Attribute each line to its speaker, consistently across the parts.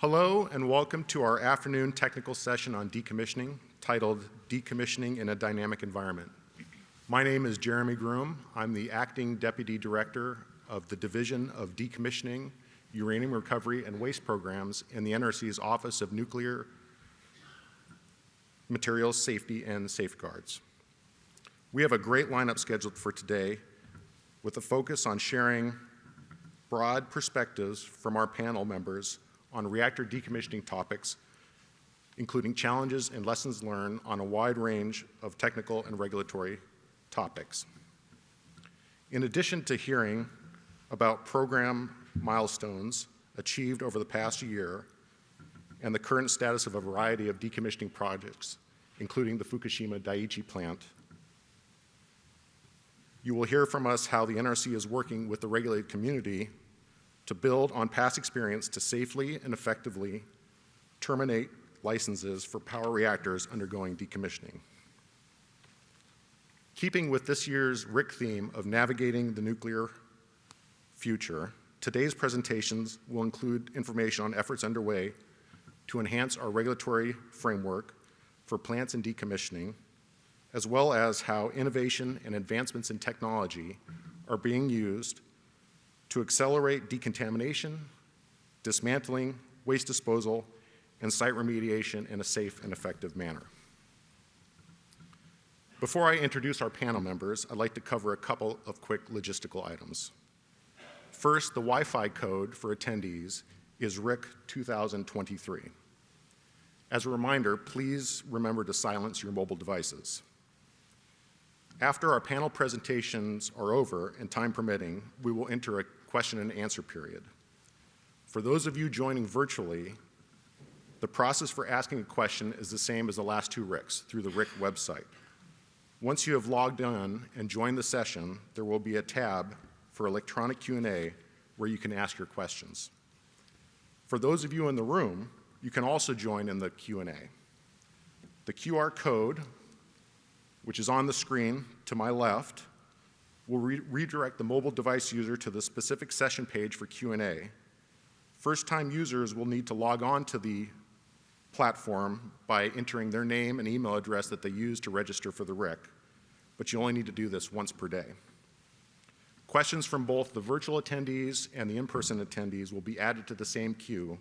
Speaker 1: Hello and welcome to our afternoon technical session on decommissioning titled Decommissioning in a Dynamic Environment. My name is Jeremy Groom. I'm the Acting Deputy Director of the Division of Decommissioning, Uranium Recovery and Waste Programs in the NRC's Office of Nuclear Materials Safety and Safeguards. We have a great lineup scheduled for today with a focus on sharing broad perspectives from our panel members on reactor decommissioning topics, including challenges and lessons learned on a wide range of technical and regulatory topics. In addition to hearing about program milestones achieved over the past year and the current status of a variety of decommissioning projects, including the Fukushima Daiichi plant, you will hear from us how the NRC is working with the regulated community to build on past experience to safely and effectively terminate licenses for power reactors undergoing decommissioning. Keeping with this year's RIC theme of navigating the nuclear future, today's presentations will include information on efforts underway to enhance our regulatory framework for plants and decommissioning, as well as how innovation and advancements in technology are being used to accelerate decontamination, dismantling, waste disposal, and site remediation in a safe and effective manner. Before I introduce our panel members, I'd like to cover a couple of quick logistical items. First, the Wi-Fi code for attendees is RIC 2023. As a reminder, please remember to silence your mobile devices. After our panel presentations are over and time permitting, we will enter a question and answer period. For those of you joining virtually, the process for asking a question is the same as the last two RICs through the RIC website. Once you have logged on and joined the session, there will be a tab for electronic Q&A where you can ask your questions. For those of you in the room, you can also join in the Q&A. The QR code, which is on the screen to my left, will re redirect the mobile device user to the specific session page for Q&A. First-time users will need to log on to the platform by entering their name and email address that they use to register for the RIC, but you only need to do this once per day. Questions from both the virtual attendees and the in-person attendees will be added to the same queue,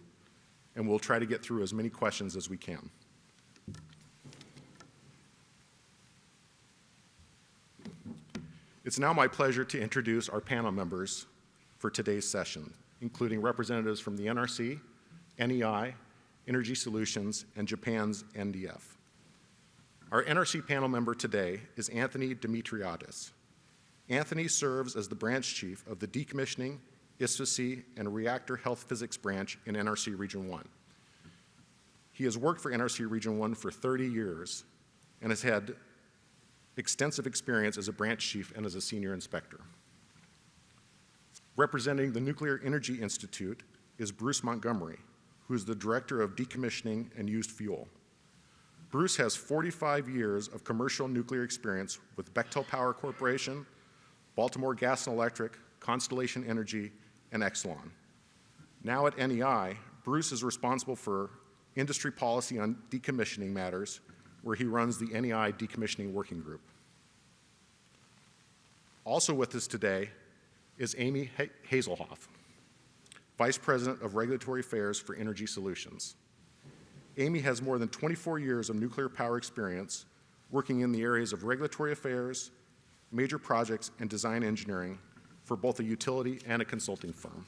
Speaker 1: and we'll try to get through as many questions as we can. It's now my pleasure to introduce our panel members for today's session, including representatives from the NRC, NEI, Energy Solutions, and Japan's NDF. Our NRC panel member today is Anthony Dimitriadis. Anthony serves as the branch chief of the Decommissioning, ISFSI, and Reactor Health Physics branch in NRC Region 1. He has worked for NRC Region 1 for 30 years and has had extensive experience as a branch chief and as a senior inspector. Representing the Nuclear Energy Institute is Bruce Montgomery, who is the Director of Decommissioning and Used Fuel. Bruce has 45 years of commercial nuclear experience with Bechtel Power Corporation, Baltimore Gas and Electric, Constellation Energy, and Exelon. Now at NEI, Bruce is responsible for industry policy on decommissioning matters where he runs the NEI Decommissioning Working Group. Also with us today is Amy Hazelhoff, Vice President of Regulatory Affairs for Energy Solutions. Amy has more than 24 years of nuclear power experience working in the areas of regulatory affairs, major projects, and design engineering for both a utility and a consulting firm.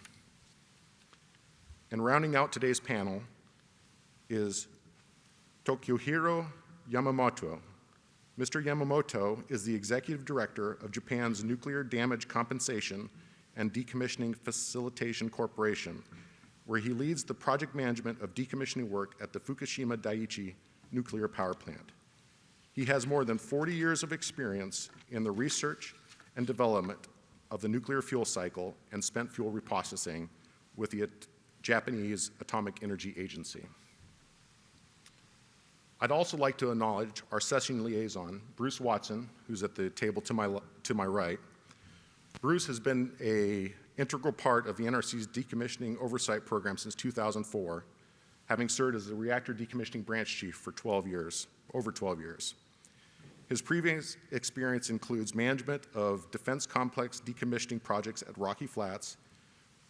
Speaker 1: And rounding out today's panel is Tokuhiro Yamamoto. Mr. Yamamoto is the Executive Director of Japan's Nuclear Damage Compensation and Decommissioning Facilitation Corporation, where he leads the project management of decommissioning work at the Fukushima Daiichi nuclear power plant. He has more than 40 years of experience in the research and development of the nuclear fuel cycle and spent fuel reprocessing with the Japanese Atomic Energy Agency. I'd also like to acknowledge our session liaison, Bruce Watson, who's at the table to my, to my right. Bruce has been a integral part of the NRC's decommissioning oversight program since 2004 having served as the reactor decommissioning branch chief for 12 years, over 12 years. His previous experience includes management of defense complex decommissioning projects at Rocky Flats.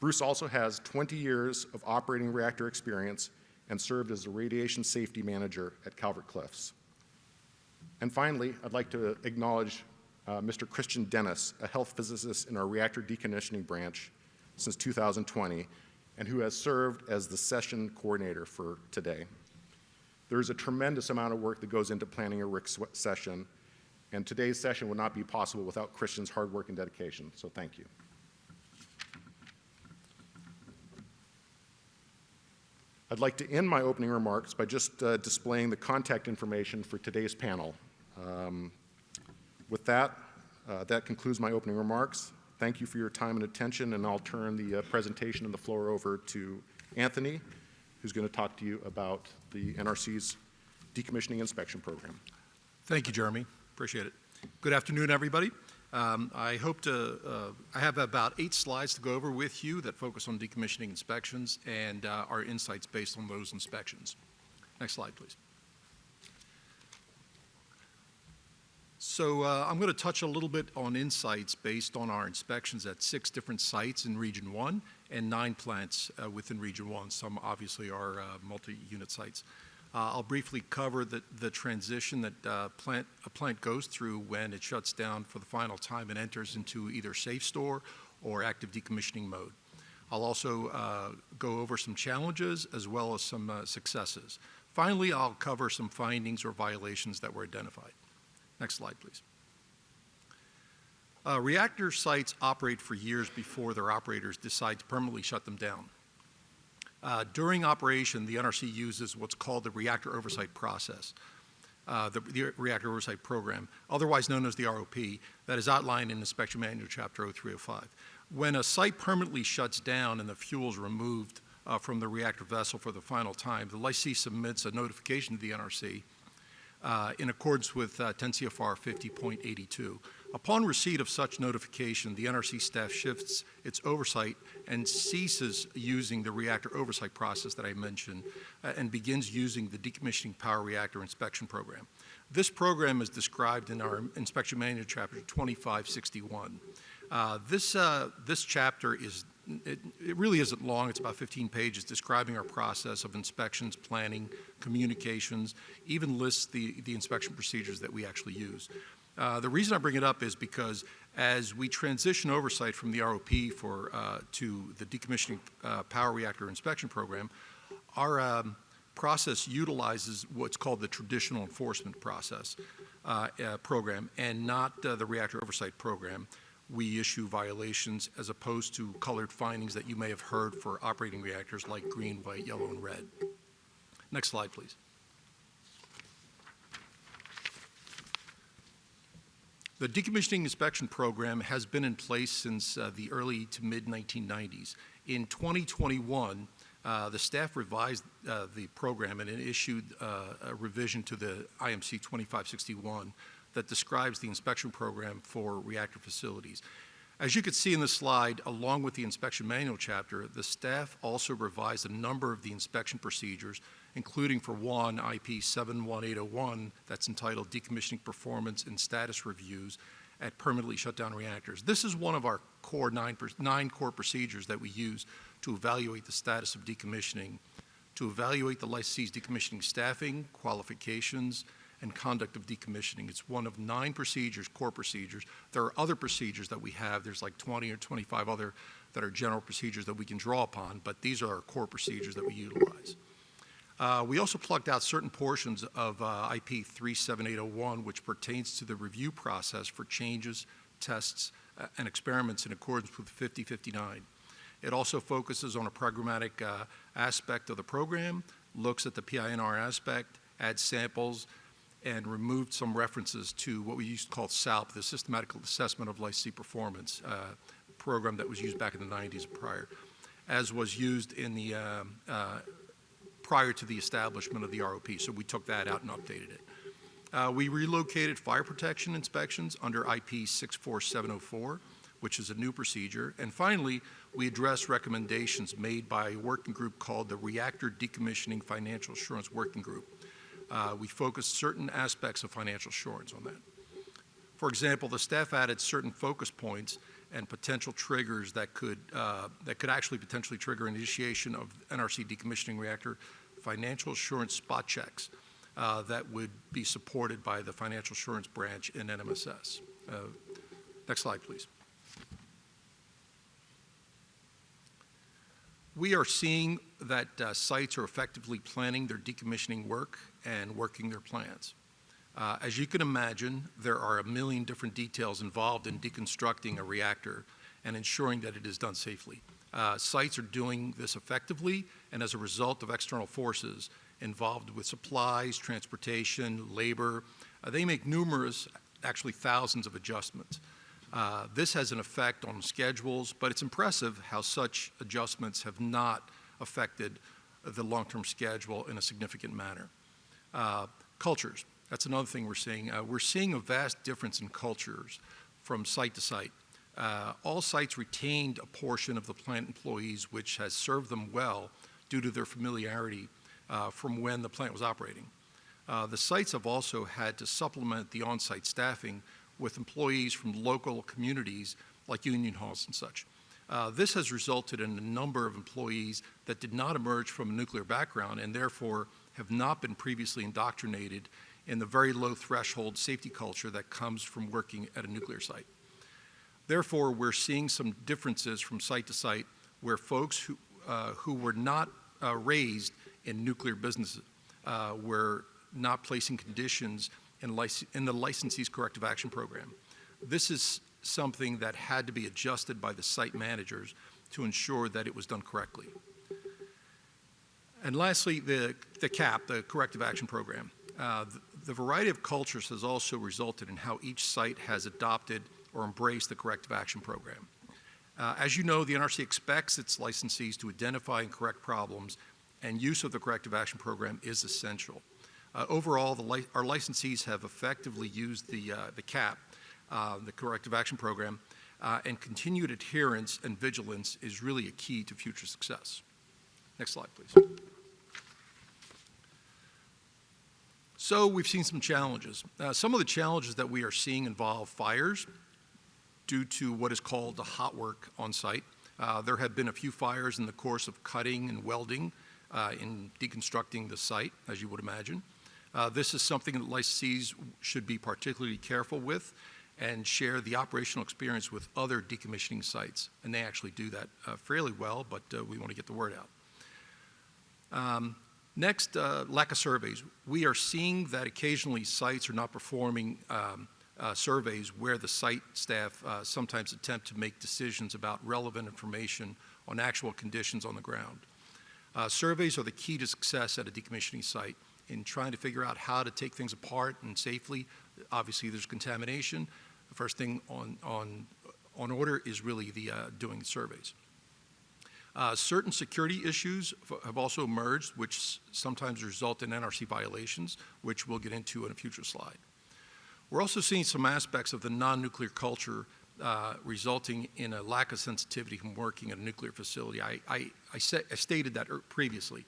Speaker 1: Bruce also has 20 years of operating reactor experience and served as the radiation safety manager at Calvert Cliffs. And finally, I'd like to acknowledge uh, Mr. Christian Dennis, a health physicist in our reactor decommissioning branch since 2020, and who has served as the session coordinator for today. There's a tremendous amount of work that goes into planning a RIC session, and today's session would not be possible without Christian's hard work and dedication, so thank you. I'd like to end my opening remarks by just uh, displaying the contact information for today's panel. Um, with that, uh, that concludes my opening remarks. Thank you for your time and attention, and I'll turn the uh, presentation and the floor over to Anthony, who's going to talk to you about the NRC's decommissioning inspection program.
Speaker 2: Thank you, Jeremy. Appreciate it. Good afternoon, everybody. Um, I hope to, uh, I have about eight slides to go over with you that focus on decommissioning inspections and uh, our insights based on those inspections. Next slide, please. So uh, I'm going to touch a little bit on insights based on our inspections at six different sites in Region 1 and nine plants uh, within Region 1. Some obviously are uh, multi-unit sites. Uh, I'll briefly cover the, the transition that uh, plant, a plant goes through when it shuts down for the final time and enters into either SAFSTOR or active decommissioning mode. I'll also uh, go over some challenges as well as some successes. Finally, I'll cover some findings or violations that were identified. Next slide, please. Uh, reactor sites operate for years before their operators decide to permanently shut them down. Uh, during operation, the NRC uses what's called the reactor oversight process, uh, the, the, reactor oversight program, otherwise known as the ROP, that is outlined in Inspection Manual Chapter 0305. When a site permanently shuts down and the fuel is removed uh, from the reactor vessel for the final time, the licensee submits a notification to the NRC uh, in accordance with uh, 10 CFR 50.82. Upon receipt of such notification, the NRC staff shifts its oversight and ceases using the reactor oversight process that I mentioned uh, and begins using the decommissioning power reactor inspection program. This program is described in our inspection manual chapter 2561. Uh, this, uh, this chapter is it, it, really isn't long. It's about 15 pages describing our process of inspections, planning, communications, even lists the, the inspection procedures that we actually use. Uh, the reason I bring it up is because as we transition oversight from the ROP for, uh, to the decommissioning uh, power reactor inspection program, our um, process utilizes what's called the traditional enforcement process uh, uh, program and not the reactor oversight program we issue violations as opposed to colored findings that you may have heard for operating reactors like green, white, yellow, and red. Next slide, please. The decommissioning inspection program has been in place since uh, the early to mid 1990s. In 2021, uh, the staff revised uh, the program and issued uh, a revision to the IMC 2561 that describes the inspection program for reactor facilities. As you can see in the slide, along with the inspection manual chapter, the staff also revised a number of the inspection procedures, including for one, IP 71801, that's entitled Decommissioning Performance and Status Reviews at Permanently Shut Down Reactors. This is one of our core nine, nine core procedures that we use to evaluate the status of decommissioning, to evaluate the licensee's decommissioning staffing, qualifications, and conduct of decommissioning. It's one of nine procedures, core procedures. There are other procedures that we have. There's like 20 or 25 other that are general procedures that we can draw upon, but these are our core procedures that we utilize. Uh, we also plugged out certain portions of uh, IP 37801, which pertains to the review process for changes, tests, uh, and experiments in accordance with 5059. It also focuses on a programmatic uh, aspect of the program, looks at the PI&R aspect, adds samples, and removed some references to what we used to call SALP, the Systematic Assessment of Licensee Performance uh, program that was used back in the 90s and prior, as was used in the um, uh, prior to the establishment of the ROP. So we took that out and updated it. Uh, we relocated fire protection inspections under IP 64704. which is a new procedure. And finally, we addressed recommendations made by a working group called the Reactor Decommissioning Financial Assurance Working Group. Uh, we focused certain aspects of financial assurance on that. For example, the staff added certain focus points and potential triggers that could, uh, that could actually potentially trigger initiation of NRC decommissioning reactor financial assurance spot checks uh, that would be supported by the financial assurance branch in NMSS. Uh, next slide, please. We are seeing that uh, sites are effectively planning their decommissioning work and working their plans. Uh, as you can imagine, there are a million different details involved in deconstructing a reactor and ensuring that it is done safely. Uh, sites are doing this effectively, and as a result of external forces involved with supplies, transportation, labor, uh, they make numerous, actually thousands of adjustments. Uh, this has an effect on schedules, but it's impressive how such adjustments have not affected the long-term schedule in a significant manner. Uh, cultures, that's another thing we're seeing. Uh, we're seeing a vast difference in cultures from site to site. Uh, all sites retained a portion of the plant employees which has served them well due to their familiarity uh, from when the plant was operating. Uh, the sites have also had to supplement the on-site staffing with employees from local communities like union halls and such. Uh, this has resulted in a number of employees that did not emerge from a nuclear background and therefore have not been previously indoctrinated in the very low threshold safety culture that comes from working at a nuclear site. Therefore, we're seeing some differences from site to site where folks who, uh, who were not uh, raised in nuclear businesses uh, were not placing conditions in, in the licensee's corrective action program. This is something that had to be adjusted by the site managers to ensure that it was done correctly. And lastly, the, the CAP, the corrective action program. Uh, the, the variety of cultures has also resulted in how each site has adopted or embraced the corrective action program. Uh, as you know, the NRC expects its licensees to identify and correct problems, and use of the corrective action program is essential. Uh, overall, li our licensees have effectively used the, uh, the CAP, uh, the corrective action program, uh, and continued adherence and vigilance is really a key to future success. Next slide, please. So we've seen some challenges. Uh, some of the challenges that we are seeing involve fires due to what is called the hot work on site. Uh, there have been a few fires in the course of cutting and welding uh, in deconstructing the site, as you would imagine. Uh, this is something that licensees should be particularly careful with and share the operational experience with other decommissioning sites. And they actually do that uh, fairly well, but uh, we want to get the word out. Um, Next, uh, lack of surveys. We are seeing that occasionally sites are not performing um, uh, surveys where the site staff uh, sometimes attempt to make decisions about relevant information on actual conditions on the ground. Uh, surveys are the key to success at a decommissioning site in trying to figure out how to take things apart and safely. Obviously, there's contamination. The first thing on, on, on order is really the uh, doing surveys. Uh, certain security issues have also emerged, which sometimes result in NRC violations, which we'll get into in a future slide. We're also seeing some aspects of the non-nuclear culture uh, resulting in a lack of sensitivity from working at a nuclear facility. I, I, I, I stated that previously.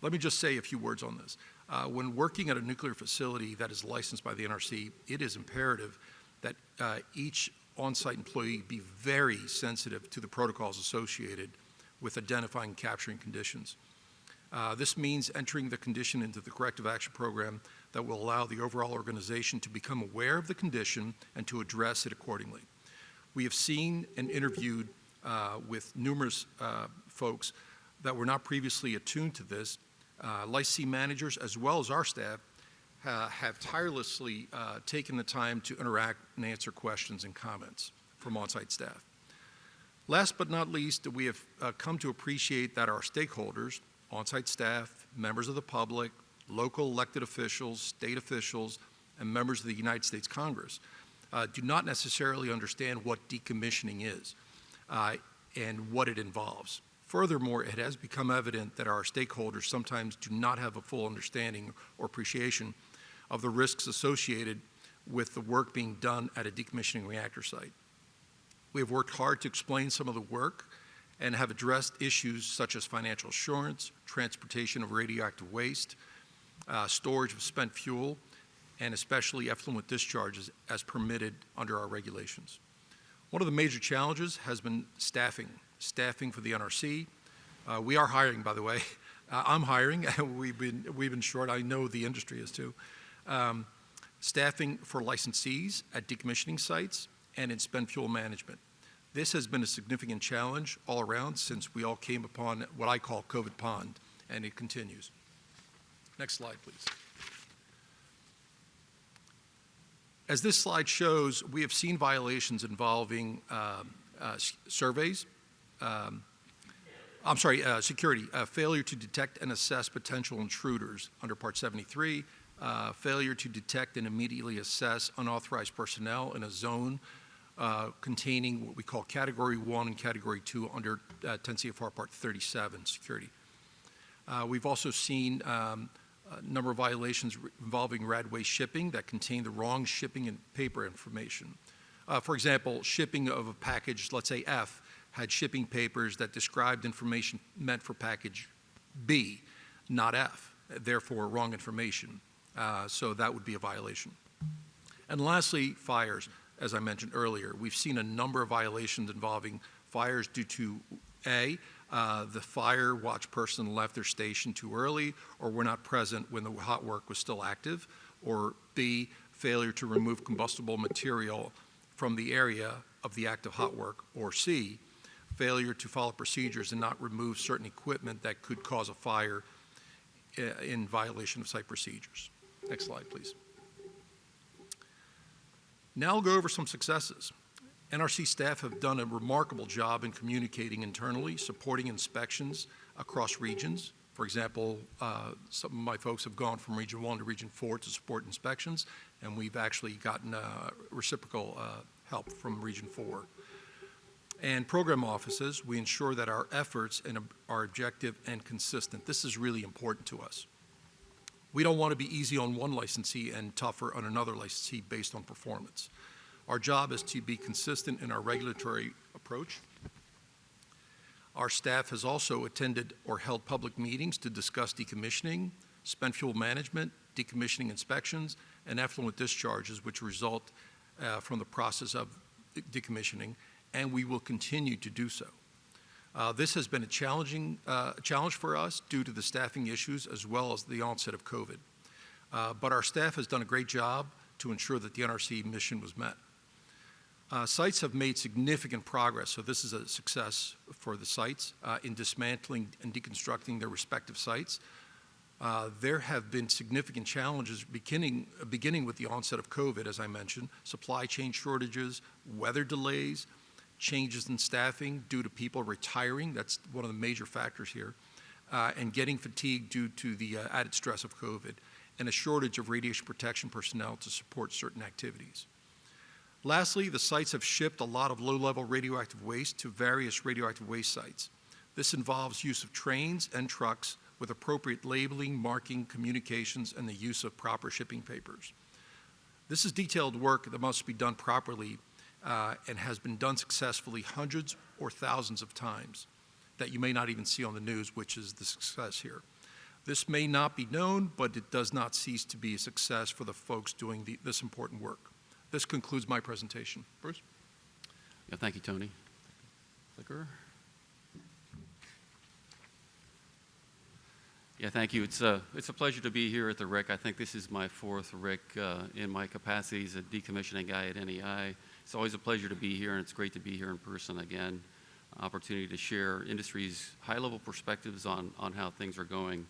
Speaker 2: Let me just say a few words on this. Uh, when working at a nuclear facility that is licensed by the NRC, it is imperative that uh, each on-site employee be very sensitive to the protocols associated with identifying and capturing conditions. Uh, this means entering the condition into the corrective action program that will allow the overall organization to become aware of the condition and to address it accordingly. We have seen and interviewed uh, with numerous uh, folks that were not previously attuned to this. Uh, licensee managers as well as our staff uh, have tirelessly uh, taken the time to interact and answer questions and comments from on-site staff. Last but not least, we have uh, come to appreciate that our stakeholders, on-site staff, members of the public, local elected officials, state officials, and members of the United States Congress uh, do not necessarily understand what decommissioning is uh, and what it involves. Furthermore, it has become evident that our stakeholders sometimes do not have a full understanding or appreciation of the risks associated with the work being done at a decommissioning reactor site. We have worked hard to explain some of the work and have addressed issues such as financial assurance, transportation of radioactive waste, uh, storage of spent fuel, and especially effluent discharges as permitted under our regulations. One of the major challenges has been staffing, staffing for the NRC. Uh, we are hiring, by the way. Uh, I'm hiring, we've been, we've been short. I know the industry is too. Um, staffing for licensees at decommissioning sites and in spent fuel management. This has been a significant challenge all around since we all came upon what I call COVID pond, and it continues. Next slide, please. As this slide shows, we have seen violations involving um, uh, surveys, um, I'm sorry, uh, security, uh, failure to detect and assess potential intruders under Part 73, uh, failure to detect and immediately assess unauthorized personnel in a zone uh, containing what we call Category 1 and Category 2 under uh, 10 CFR Part 37, security. Uh, We've also seen um, a number of violations involving Radwaste shipping that contain the wrong shipping and paper information. Uh, For example, shipping of a package, let's say F, had shipping papers that described information meant for package B, not F, therefore wrong information. Uh, So that would be a violation. And lastly, fires, as I mentioned earlier. We've seen a number of violations involving fires due to, A, uh, the fire watch person left their station too early or were not present when the hot work was still active, or B, failure to remove combustible material from the area of the active hot work, or C, failure to follow procedures and not remove certain equipment that could cause a fire uh, in violation of site procedures. Next slide, please. Now I'll go over some successes. NRC staff have done a remarkable job in communicating internally, supporting inspections across regions. For example, uh, some of my folks have gone from Region 1 to Region 4 to support inspections, and we've actually gotten uh, reciprocal uh, help from Region 4. And program offices, we ensure that our efforts and are objective and consistent. This is really important to us. We don't want to be easy on one licensee and tougher on another licensee based on performance. Our job is to be consistent in our regulatory approach. Our staff has also attended or held public meetings to discuss decommissioning, spent fuel management, decommissioning inspections, and effluent discharges which result uh, from the process of decommissioning, and we will continue to do so. Uh, This has been a challenging, uh, challenge for us due to the staffing issues as well as the onset of COVID. Uh, But our staff has done a great job to ensure that the NRC mission was met. Uh, Sites have made significant progress, so this is a success for the sites uh, in dismantling and deconstructing their respective sites. Uh, There have been significant challenges beginning, beginning with the onset of COVID, as I mentioned, supply chain shortages, weather delays, changes in staffing due to people retiring, that's one of the major factors here, uh, and getting fatigued due to the uh, added stress of COVID, and a shortage of radiation protection personnel to support certain activities. Lastly, the sites have shipped a lot of low-level radioactive waste to various radioactive waste sites. This involves use of trains and trucks with appropriate labeling, marking, communications, and the use of proper shipping papers. This is detailed work that must be done properly uh, and has been done successfully hundreds or thousands of times that you may not even see on the news, which is the success here. This may not be known, but it does not cease to be a success for the folks doing the, this important work. This concludes my presentation. Bruce?
Speaker 3: Yeah, thank you, Tony. Clicker. Yeah, thank you. It's a, it's a pleasure to be here at the RIC. I think this is my fourth RIC uh, in my capacity as a decommissioning guy at NEI. It's always a pleasure to be here, and it's great to be here in person again. Opportunity to share industry's high-level perspectives on, on how things are going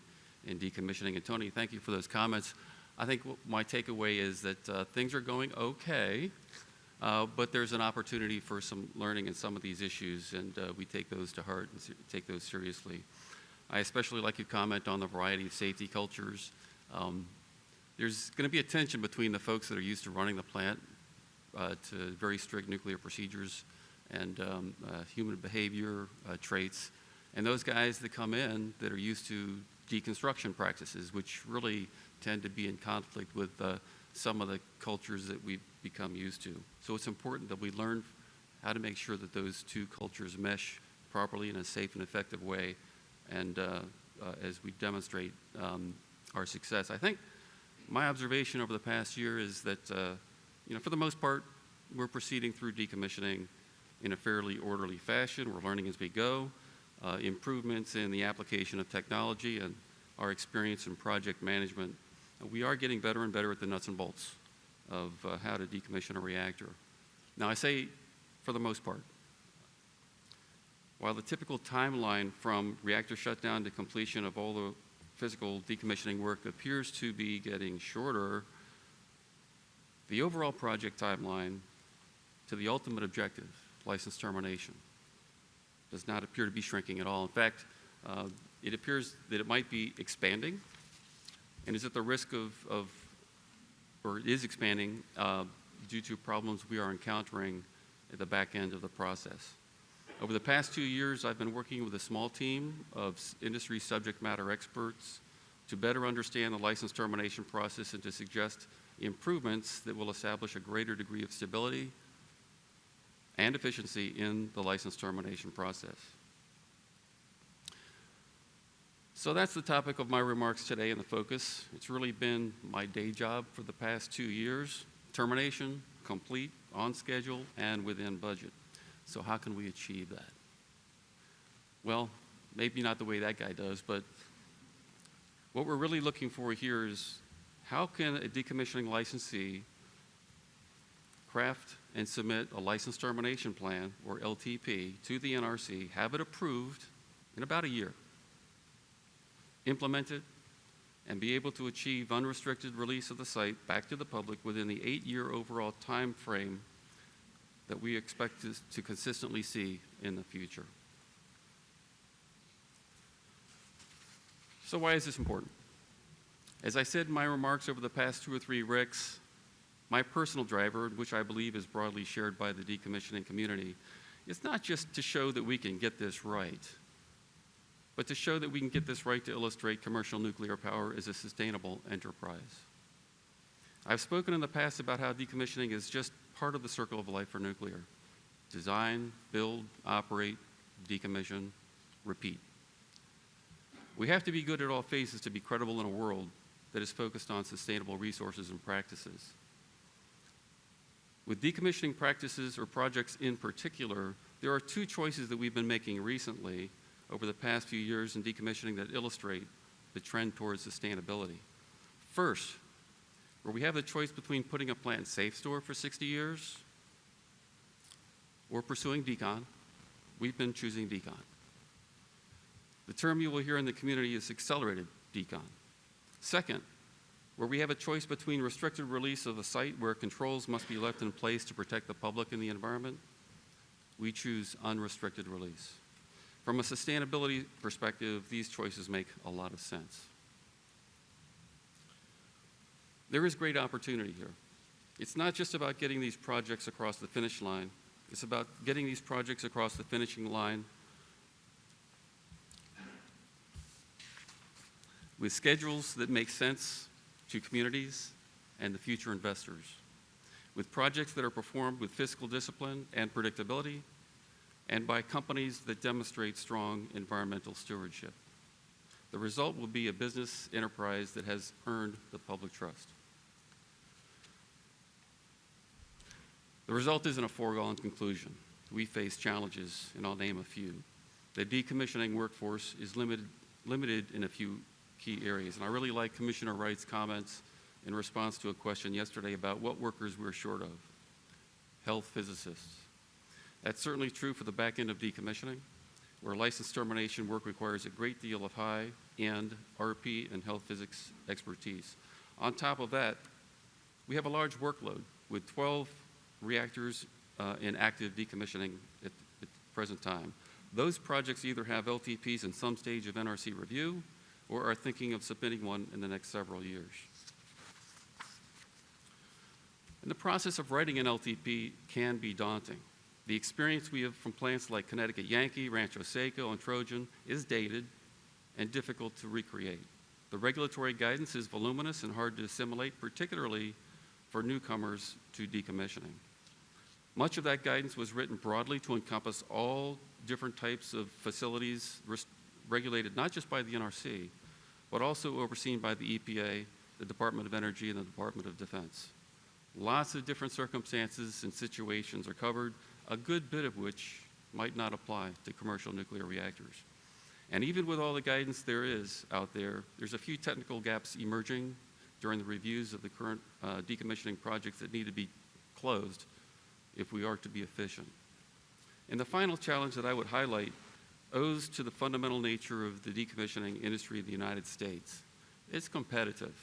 Speaker 3: in decommissioning. And Tony, thank you for those comments. I think my takeaway is that uh, things are going okay. Uh, But there's an opportunity for some learning in some of these issues, and uh, we take those to heart and take those seriously. I especially like your comment on the variety of safety cultures. Um, There's going to be a tension between the folks that are used to running the plant to very strict nuclear procedures and um, uh, human behavior uh, traits, and those guys that come in that are used to deconstruction practices, which really tend to be in conflict with uh, some of the cultures that we've become used to. So it's important that we learn how to make sure that those two cultures mesh properly in a safe and effective way, and uh, uh, as we demonstrate um, our success. I think my observation over the past year is that, uh, you know, for the most part, we're proceeding through decommissioning in a fairly orderly fashion. We're learning as we go. Uh, improvements in the application of technology and our experience in project management. Uh, we are getting better and better at the nuts and bolts of uh, how to decommission a reactor. Now, I say for the most part. While the typical timeline from reactor shutdown to completion of all the physical decommissioning work appears to be getting shorter, the overall project timeline to the ultimate objective, license termination, does not appear to be shrinking at all. In fact, uh, it appears that it might be expanding and is at the risk of, of or is expanding uh, due to problems we are encountering at the back end of the process. Over the past two years, I've been working with a small team of industry subject matter experts to better understand the license termination process and to suggest improvements that will establish a greater degree of stability and efficiency in the license termination process. So that's the topic of my remarks today and the focus. It's really been my day job for the past two years. Termination, complete, on schedule, and within budget. So how can we achieve that? Well, maybe not the way that guy does, but what we're really looking for here is how can a decommissioning licensee craft and submit a license termination plan, or LTP, to the NRC, have it approved in about a year, implement it, and be able to achieve unrestricted release of the site back to the public within the eight-year overall time frame that we expect to, to consistently see in the future. So why is this important? As I said in my remarks over the past two or three RICs, my personal driver, which I believe is broadly shared by the decommissioning community, is not just to show that we can get this right, but to show that we can get this right to illustrate commercial nuclear power as a sustainable enterprise. I've spoken in the past about how decommissioning is just part of the circle of life for nuclear. Design, build, operate, decommission, repeat. We have to be good at all phases to be credible in a world that is focused on sustainable resources and practices. With decommissioning practices or projects in particular, there are two choices that we've been making recently over the past few years in decommissioning that illustrate the trend towards sustainability. First, where we have the choice between putting a plant in SAFSTOR for 60 years or pursuing decon, we've been choosing decon. The term you will hear in the community is accelerated decon. Second, where we have a choice between restricted release of a site where controls must be left in place to protect the public and the environment, we choose unrestricted release. From a sustainability perspective, these choices make a lot of sense. There is great opportunity here. It's not just about getting these projects across the finish line, it's about getting these projects across the finishing line with schedules that make sense to communities and the future investors, with projects that are performed with fiscal discipline and predictability, and by companies that demonstrate strong environmental stewardship. The result will be a business enterprise that has earned the public trust. The result isn't a foregone conclusion. We face challenges, and I'll name a few. The decommissioning workforce is limited, limited in a few key areas, and I really like Commissioner Wright's comments in response to a question yesterday about what workers we're short of. Health physicists. That's certainly true for the back end of decommissioning, where license termination work requires a great deal of high-end RP and health physics expertise. On top of that, we have a large workload with 12 reactors uh, in active decommissioning at, at the present time. Those projects either have LTPs in some stage of NRC review or are thinking of submitting one in the next several years. And the process of writing an LTP can be daunting. The experience we have from plants like Connecticut Yankee, Rancho Seco, and Trojan is dated and difficult to recreate. The regulatory guidance is voluminous and hard to assimilate, particularly for newcomers to decommissioning. Much of that guidance was written broadly to encompass all different types of facilities regulated not just by the NRC, but also overseen by the EPA, the Department of Energy, and the Department of Defense. Lots of different circumstances and situations are covered, a good bit of which might not apply to commercial nuclear reactors. And even with all the guidance there is out there, there's a few technical gaps emerging during the reviews of the current uh, decommissioning projects that need to be closed if we are to be efficient. And the final challenge that I would highlight owes to the fundamental nature of the decommissioning industry in the United States. It's competitive.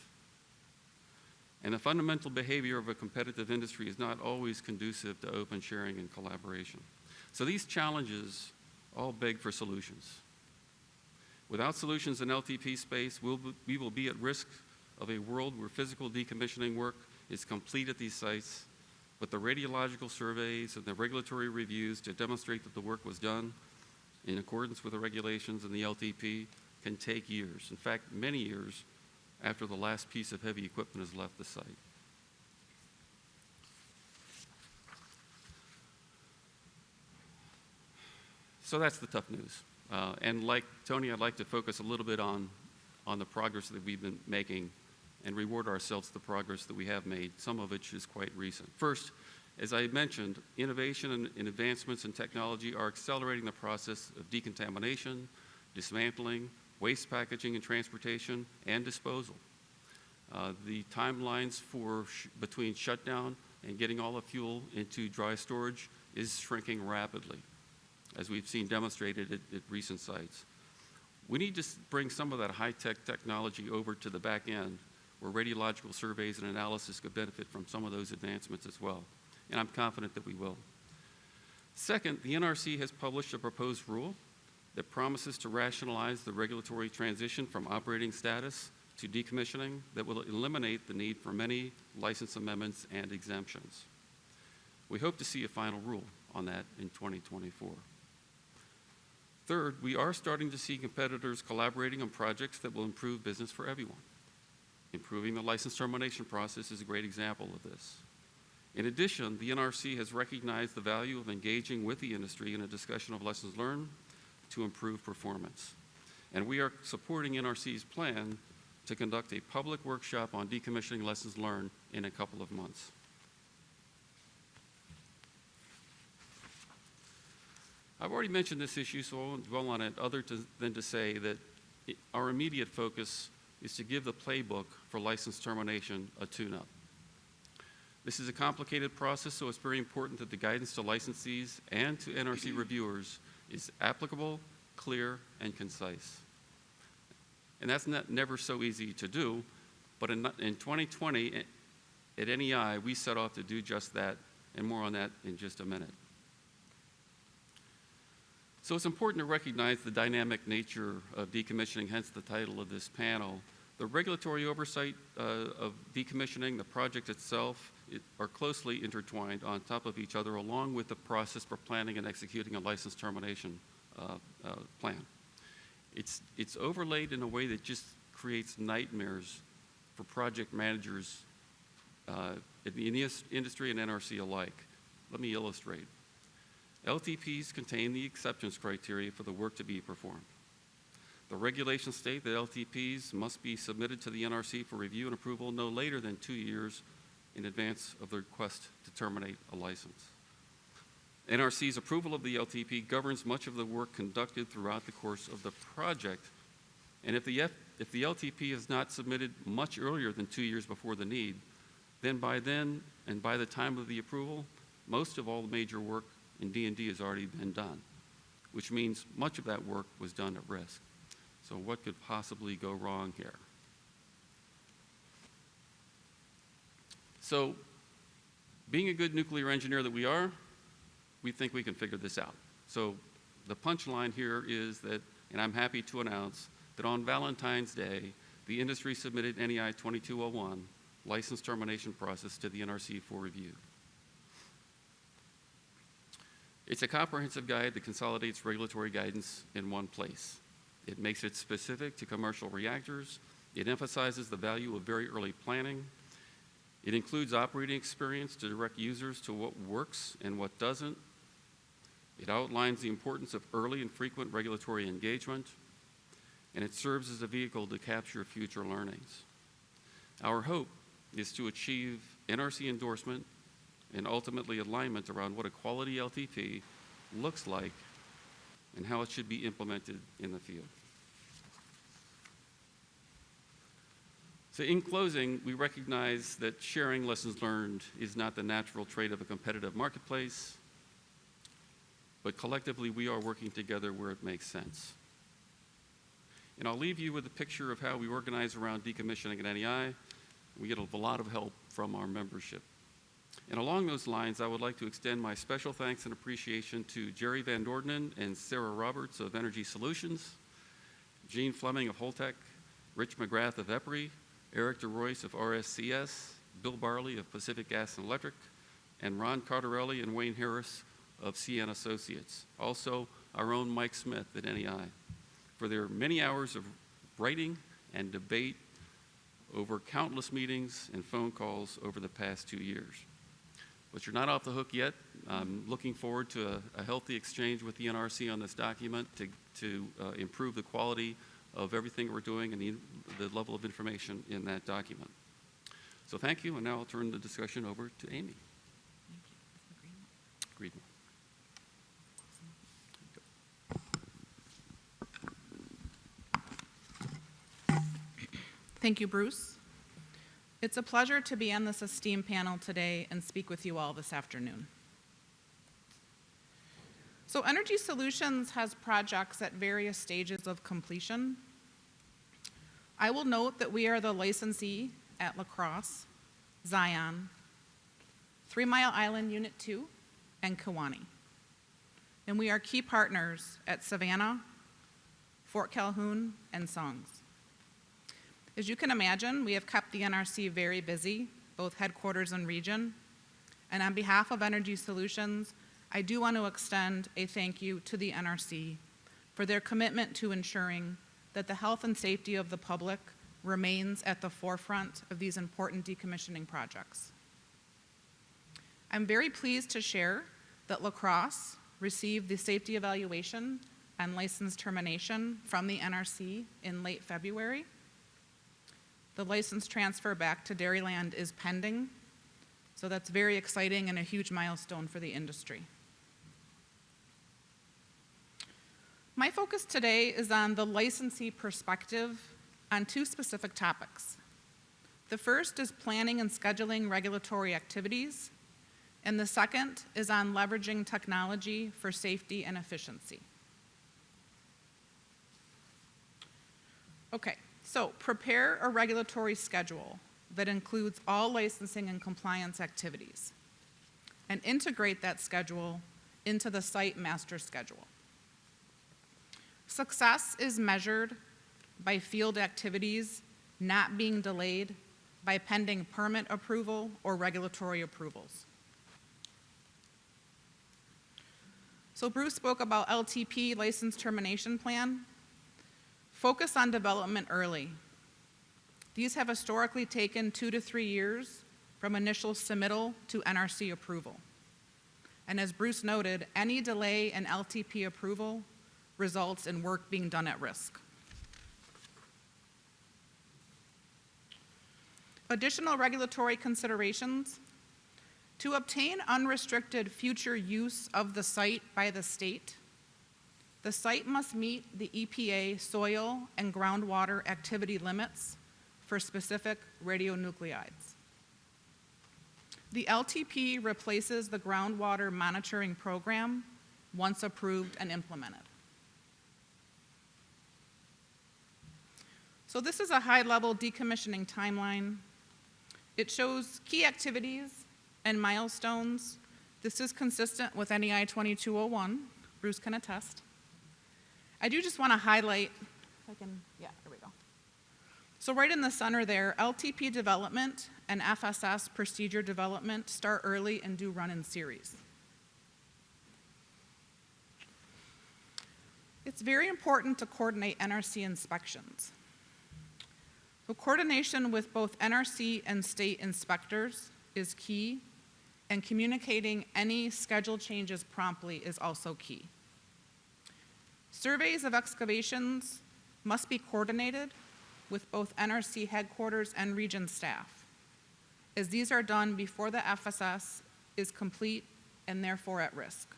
Speaker 3: And the fundamental behavior of a competitive industry is not always conducive to open sharing and collaboration. So these challenges all beg for solutions. Without solutions in LTP space, we'll, be- we will be at risk of a world where physical decommissioning work is complete at these sites, but the radiological surveys and the regulatory reviews to demonstrate that the work was done in accordance with the regulations and the LTP can take years. In fact, many years after the last piece of heavy equipment has left the site. So that's the tough news. Uh, and like Tony, I'd like to focus a little bit on, on the progress that we've been making and reward ourselves the progress that we have made, some of which is quite recent. First, as I mentioned, innovation and, advancements in technology are accelerating the process of decontamination, dismantling, waste packaging and transportation, and disposal. Uh, the timelines for sh- between shutdown and getting all the fuel into dry storage is shrinking rapidly, as we've seen demonstrated at, at recent sites. We need to bring some of that high-tech technology over to the back end, where radiological surveys and analysis could benefit from some of those advancements as well. And I'm confident that we will. Second, the NRC has published a proposed rule that promises to rationalize the regulatory transition from operating status to decommissioning that will eliminate the need for many license amendments and exemptions. We hope to see a final rule on that in 2024. Third, we are starting to see competitors collaborating on projects that will improve business for everyone. Improving the license termination process is a great example of this. In addition, the NRC has recognized the value of engaging with the industry in a discussion of lessons learned to improve performance. And we are supporting NRC's plan to conduct a public workshop on decommissioning lessons learned in a couple of months. I've already mentioned this issue, so I won't dwell on it other to, than to say that it, our immediate focus is to give the playbook for license termination a tune-up. This is a complicated process, so it's very important that the guidance to licensees and to NRC reviewers is applicable, clear, and concise. And that's not, never so easy to do, but in, in 2020 eh, at NEI, we set off to do just that, and more on that in just a minute. So it's important to recognize the dynamic nature of decommissioning, hence the title of this panel. The regulatory oversight uh, of decommissioning, the project itself, are closely intertwined on top of each other, along with the process for planning and executing a license termination uh, uh, plan. It's, it's overlaid in a way that just creates nightmares for project managers uh, in the industry and NRC alike. Let me illustrate. LTPs contain the acceptance criteria for the work to be performed. The regulations state that LTPs must be submitted to the NRC for review and approval no later than two years in advance of the request to terminate a license. NRC's approval of the LTP governs much of the work conducted throughout the course of the project. And if the, F, if the LTP is not submitted much earlier than two years before the need, then by then and by the time of the approval, most of all the major work in D&D has already been done, which means much of that work was done at risk. So what could possibly go wrong here? So being a good nuclear engineer that we are, we think we can figure this out. So the punchline here is that, and I'm happy to announce, that on Valentine's Day, the industry submitted NEI 2201 license termination process to the NRC for review. It's a comprehensive guide that consolidates regulatory guidance in one place. It makes it specific to commercial reactors. It emphasizes the value of very early planning. It includes operating experience to direct users to what works and what doesn't. It outlines the importance of early and frequent regulatory engagement, and it serves as a vehicle to capture future learnings. Our hope is to achieve NRC endorsement and ultimately alignment around what a quality LTP looks like and how it should be implemented in the field. So in closing, we recognize that sharing lessons learned is not the natural trait of a competitive marketplace, but collectively we are working together where it makes sense. And I'll leave you with a picture of how we organize around decommissioning at NEI. We get a lot of help from our membership. And along those lines, I would like to extend my special thanks and appreciation to Jerry Van Dordenen and Sarah Roberts of Energy Solutions, Gene Fleming of Holtec, Rich McGrath of EPRI, Eric DeRoyce of RSCS, Bill Barley of Pacific Gas and Electric, and Ron Cardarelli and Wayne Harris of CN Associates. Also, our own Mike Smith at NEI for their many hours of writing and debate over countless meetings and phone calls over the past two years. But you're not off the hook yet. I'm looking forward to a, a healthy exchange with the NRC on this document to, to uh, improve the quality of everything we're doing and the, the level of information in that document. So thank you, and now I'll turn the discussion over to Amy Greenwald.
Speaker 4: Thank you, Bruce. It's a pleasure to be on this esteemed panel today and speak with you all this afternoon. So Energy Solutions has projects at various stages of completion. I will note that we are the licensee at La Crosse, Zion, Three Mile Island Unit 2, and Kewaunee. And we are key partners at Savannah, Fort Calhoun, and SONGS. As you can imagine, we have kept the NRC very busy, both headquarters and region. And on behalf of Energy Solutions, I do want to extend a thank you to the NRC for their commitment to ensuring that the health and safety of the public remains at the forefront of these important decommissioning projects. I'm very pleased to share that La Crosse received the safety evaluation and license termination from the NRC in late February. The license transfer back to Dairyland is pending, so that's very exciting and a huge milestone for the industry. My focus today is on the licensee perspective on two specific topics. The first is planning and scheduling regulatory activities, and the second is on leveraging technology for safety and efficiency. Okay, so prepare a regulatory schedule that includes all licensing and compliance activities and integrate that schedule into the site master schedule. Success is measured by field activities not being delayed by pending permit approval or regulatory approvals. So Bruce spoke about LTP license termination plan. Focus on development early. These have historically taken two to three years from initial submittal to NRC approval. And as Bruce noted, any delay in LTP approval results in work being done at risk. Additional regulatory considerations. To obtain unrestricted future use of the site by the state, the site must meet the EPA soil and groundwater activity limits for specific radionuclides. The LTP replaces the groundwater monitoring program once approved and implemented. So this is a high-level decommissioning timeline. It shows key activities and milestones. This is consistent with NEI 2201. Bruce can attest. I do just want to highlight, if I can, yeah, here we go. So right in the center there, LTP development and FSS procedure development start early and do run in series. It's very important to coordinate NRC inspections. The coordination with both NRC and state inspectors is key, and communicating any schedule changes promptly is also key. Surveys of excavations must be coordinated with both NRC headquarters and region staff, as these are done before the FSS is complete and therefore at risk.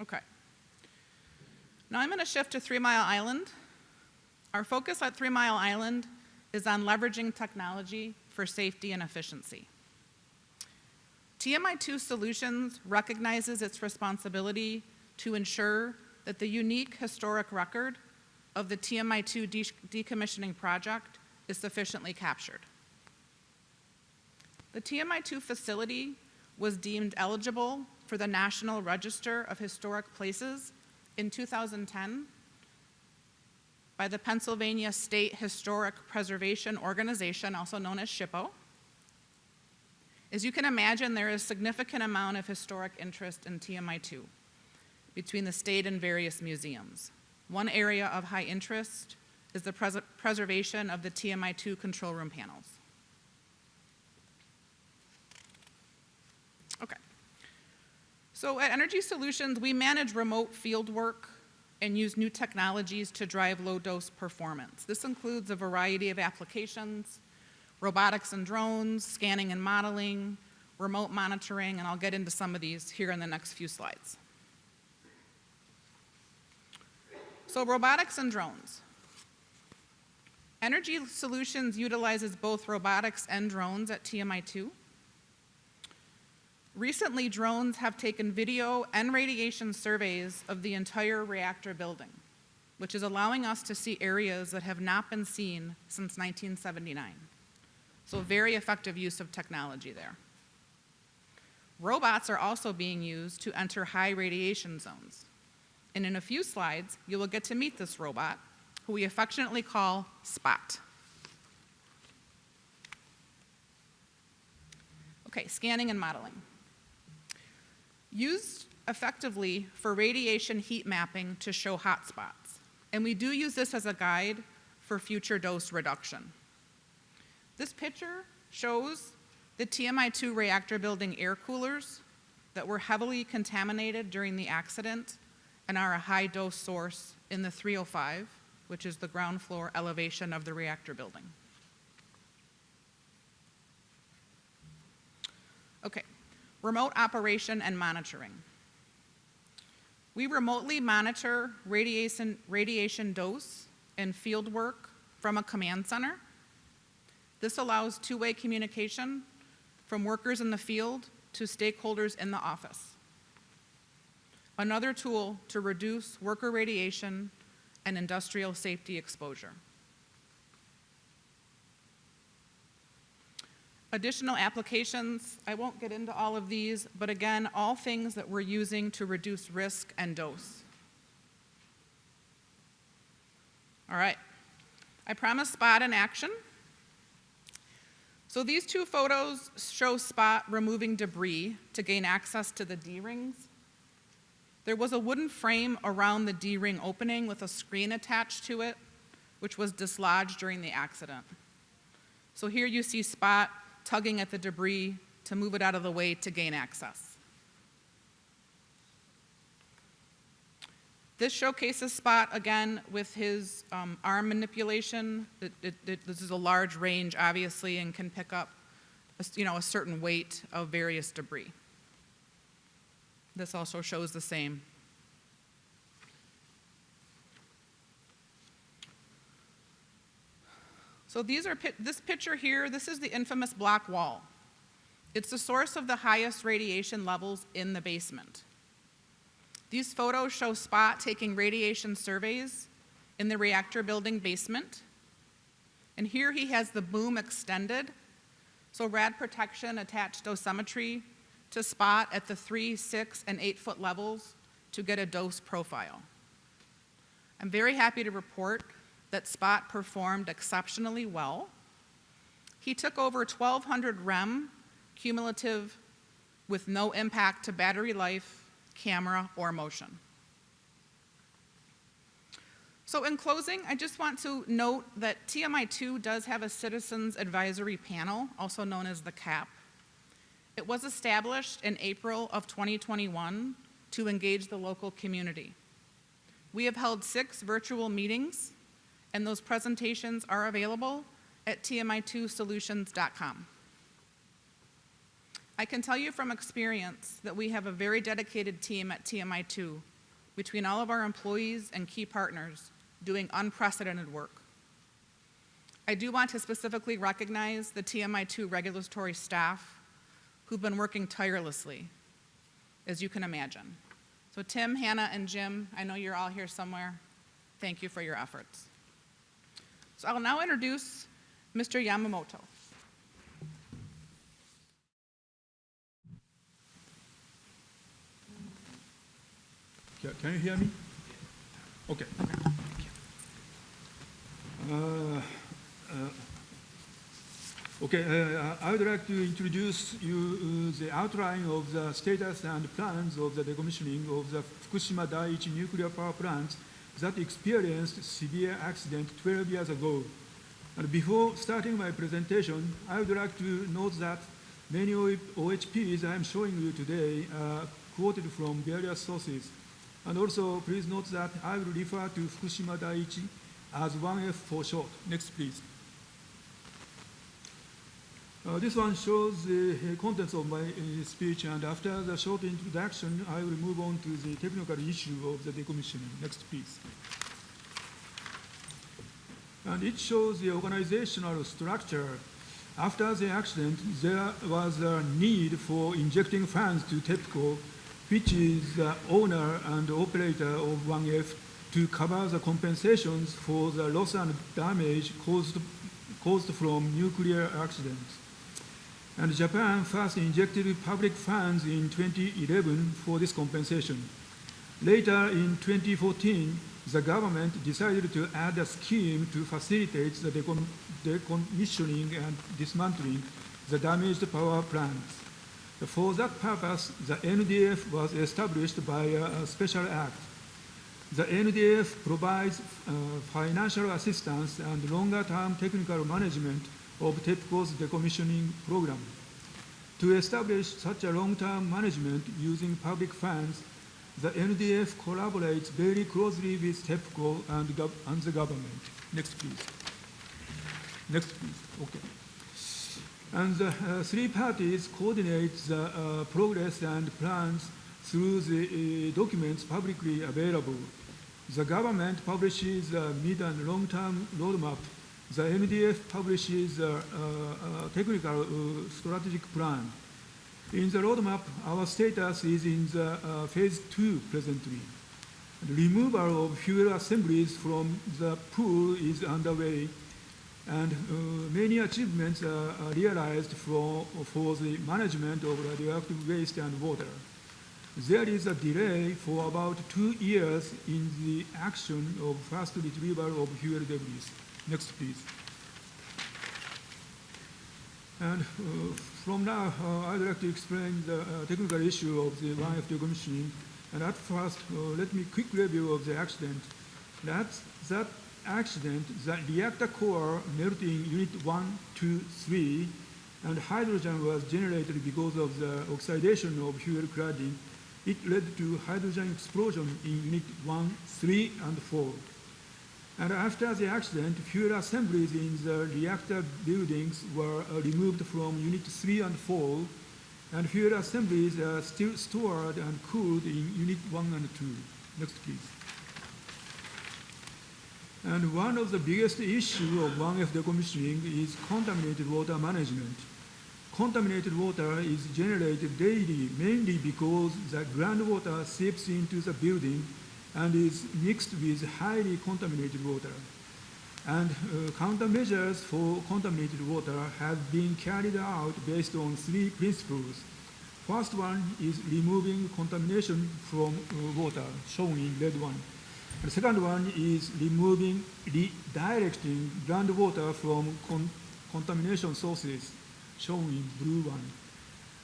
Speaker 4: Okay. Now I'm going to shift to Three Mile Island. Our focus at Three Mile Island is on leveraging technology for safety and efficiency. TMI2 Solutions recognizes its responsibility to ensure that the unique historic record of the TMI2 de- decommissioning project is sufficiently captured. The TMI2 facility was deemed eligible for the National Register of Historic Places in 2010 by the Pennsylvania State Historic Preservation Organization, also known as SHPO. As you can imagine, there is a significant amount of historic interest in TMI2 between the state and various museums. One area of high interest is the pres- preservation of the TMI2 control room panels. Okay. So at Energy Solutions, we manage remote field work and use new technologies to drive low dose performance. This includes a variety of applications, robotics and drones, scanning and modeling, remote monitoring, and I'll get into some of these here in the next few slides. So robotics and drones. Energy Solutions utilizes both robotics and drones at TMI2. Recently, drones have taken video and radiation surveys of the entire reactor building, which is allowing us to see areas that have not been seen since 1979. So very effective use of technology there. Robots are also being used to enter high radiation zones. And in a few slides, you will get to meet this robot, who we affectionately call Spot. Okay, scanning and modeling. Used effectively for radiation heat mapping to show hotspots. And we do use this as a guide for future dose reduction. This picture shows the TMI2 reactor building air coolers that were heavily contaminated during the accident and are a high dose source in the 305, which is the ground floor elevation of the reactor building. Okay, remote operation and monitoring. We remotely monitor radiation, radiation dose and field work from a command center. This allows two-way communication from workers in the field to stakeholders in the office. Another tool to reduce worker radiation and industrial safety exposure. Additional applications, I won't get into all of these, but again, all things that we're using to reduce risk and dose. All right, I promise spot in action. So these two photos show Spot removing debris to gain access to the D-rings. There was a wooden frame around the D-ring opening with a screen attached to it, which was dislodged during the accident. So here you see Spot tugging at the debris to move it out of the way to gain access. This showcases Spot again with his um, arm manipulation. It, it, it, this is a large range, obviously, and can pick up a, you know, a certain weight of various debris. This also shows the same. So these are this picture here, this is the infamous black wall. It's the source of the highest radiation levels in the basement. These photos show Spot taking radiation surveys in the reactor building basement. And here he has the boom extended, so rad protection attached dosimetry to Spot at the three, six, and eight foot levels to get a dose profile. I'm very happy to report that Spot performed exceptionally well. He took over 1,200 REM cumulative with no impact to battery life, camera, or motion. So in closing, I just want to note that TMI2 does have a Citizens Advisory Panel, also known as the CAP. It was established in April of 2021 to engage the local community. We have held six virtual meetings, and those presentations are available at tmi2solutions.com. I can tell you from experience that we have a very dedicated team at TMI2 between all of our employees and key partners doing unprecedented work. I do want to specifically recognize the TMI2 regulatory staff who've been working tirelessly, as you can imagine. So Tim, Hannah, and Jim, I know you're all here somewhere. Thank you for your efforts. So I'll now introduce Mr. Yamamoto.
Speaker 5: Can, you hear me? Okay. Uh, uh, Okay, uh, I would like to introduce you uh, the outline of the status and plans of the decommissioning of the Fukushima Daiichi nuclear power plant that experienced severe accident 12 years ago. And before starting my presentation, I would like to note that many OHPs I am showing you today are quoted from various sources. And also, please note that I will refer to Fukushima Daiichi as 1F for short. Next, please. Uh, this one shows the uh, contents of my uh, speech, and after the short introduction, I will move on to the technical issue of the decommissioning. Next, please. And it shows the organizational structure. After the accident, there was a need for injecting funds to TEPCO, which is the owner and operator of 1F, to cover the compensations for the loss and damage caused, caused from nuclear accidents. And Japan first injected public funds in 2011 for this compensation. Later in 2014, the government decided to add a scheme to facilitate the decom decommissioning and dismantling the damaged power plants. For that purpose, the NDF was established by a special act. The NDF provides uh, financial assistance and longer-term technical management of TEPCO's decommissioning program. To establish such a long-term management using public funds, the NDF collaborates very closely with TEPCO and, and the government. Next, please. Next, please. Okay. And the uh, three parties coordinate the uh, progress and plans through the uh, documents publicly available. The government publishes a mid and long-term roadmap the NDF publishes a, a, a technical uh, strategic plan. In the roadmap, our status is in the uh, phase two presently. The removal of fuel assemblies from the pool is underway, and uh, many achievements are, are realized for, for the management of radioactive waste and water. There is a delay for about two years in the action of fast retrieval of fuel debris. Next, please. And uh, from now, uh, I'd like to explain the uh, technical issue of the 1F decommissioning. And at first, let me quick review of the accident. That's, that accident, the reactor core melted in unit 1, 2, 3, and hydrogen was generated because of the oxidation of fuel cladding. It led to hydrogen explosion in unit 1, 3, and 4. And after the accident, fuel assemblies in the reactor buildings were uh, removed from Unit 3 and 4, and fuel assemblies are still stored and cooled in Unit 1 and 2. Next, please. And one of the biggest issues of 1F decommissioning is contaminated water management. Contaminated water is generated daily mainly because the groundwater seeps into the building and is mixed with highly contaminated water. And uh, countermeasures for contaminated water have been carried out based on three principles. First one is removing contamination from uh, water, shown in red one. The second one is removing, redirecting groundwater from con contamination sources, shown in blue one.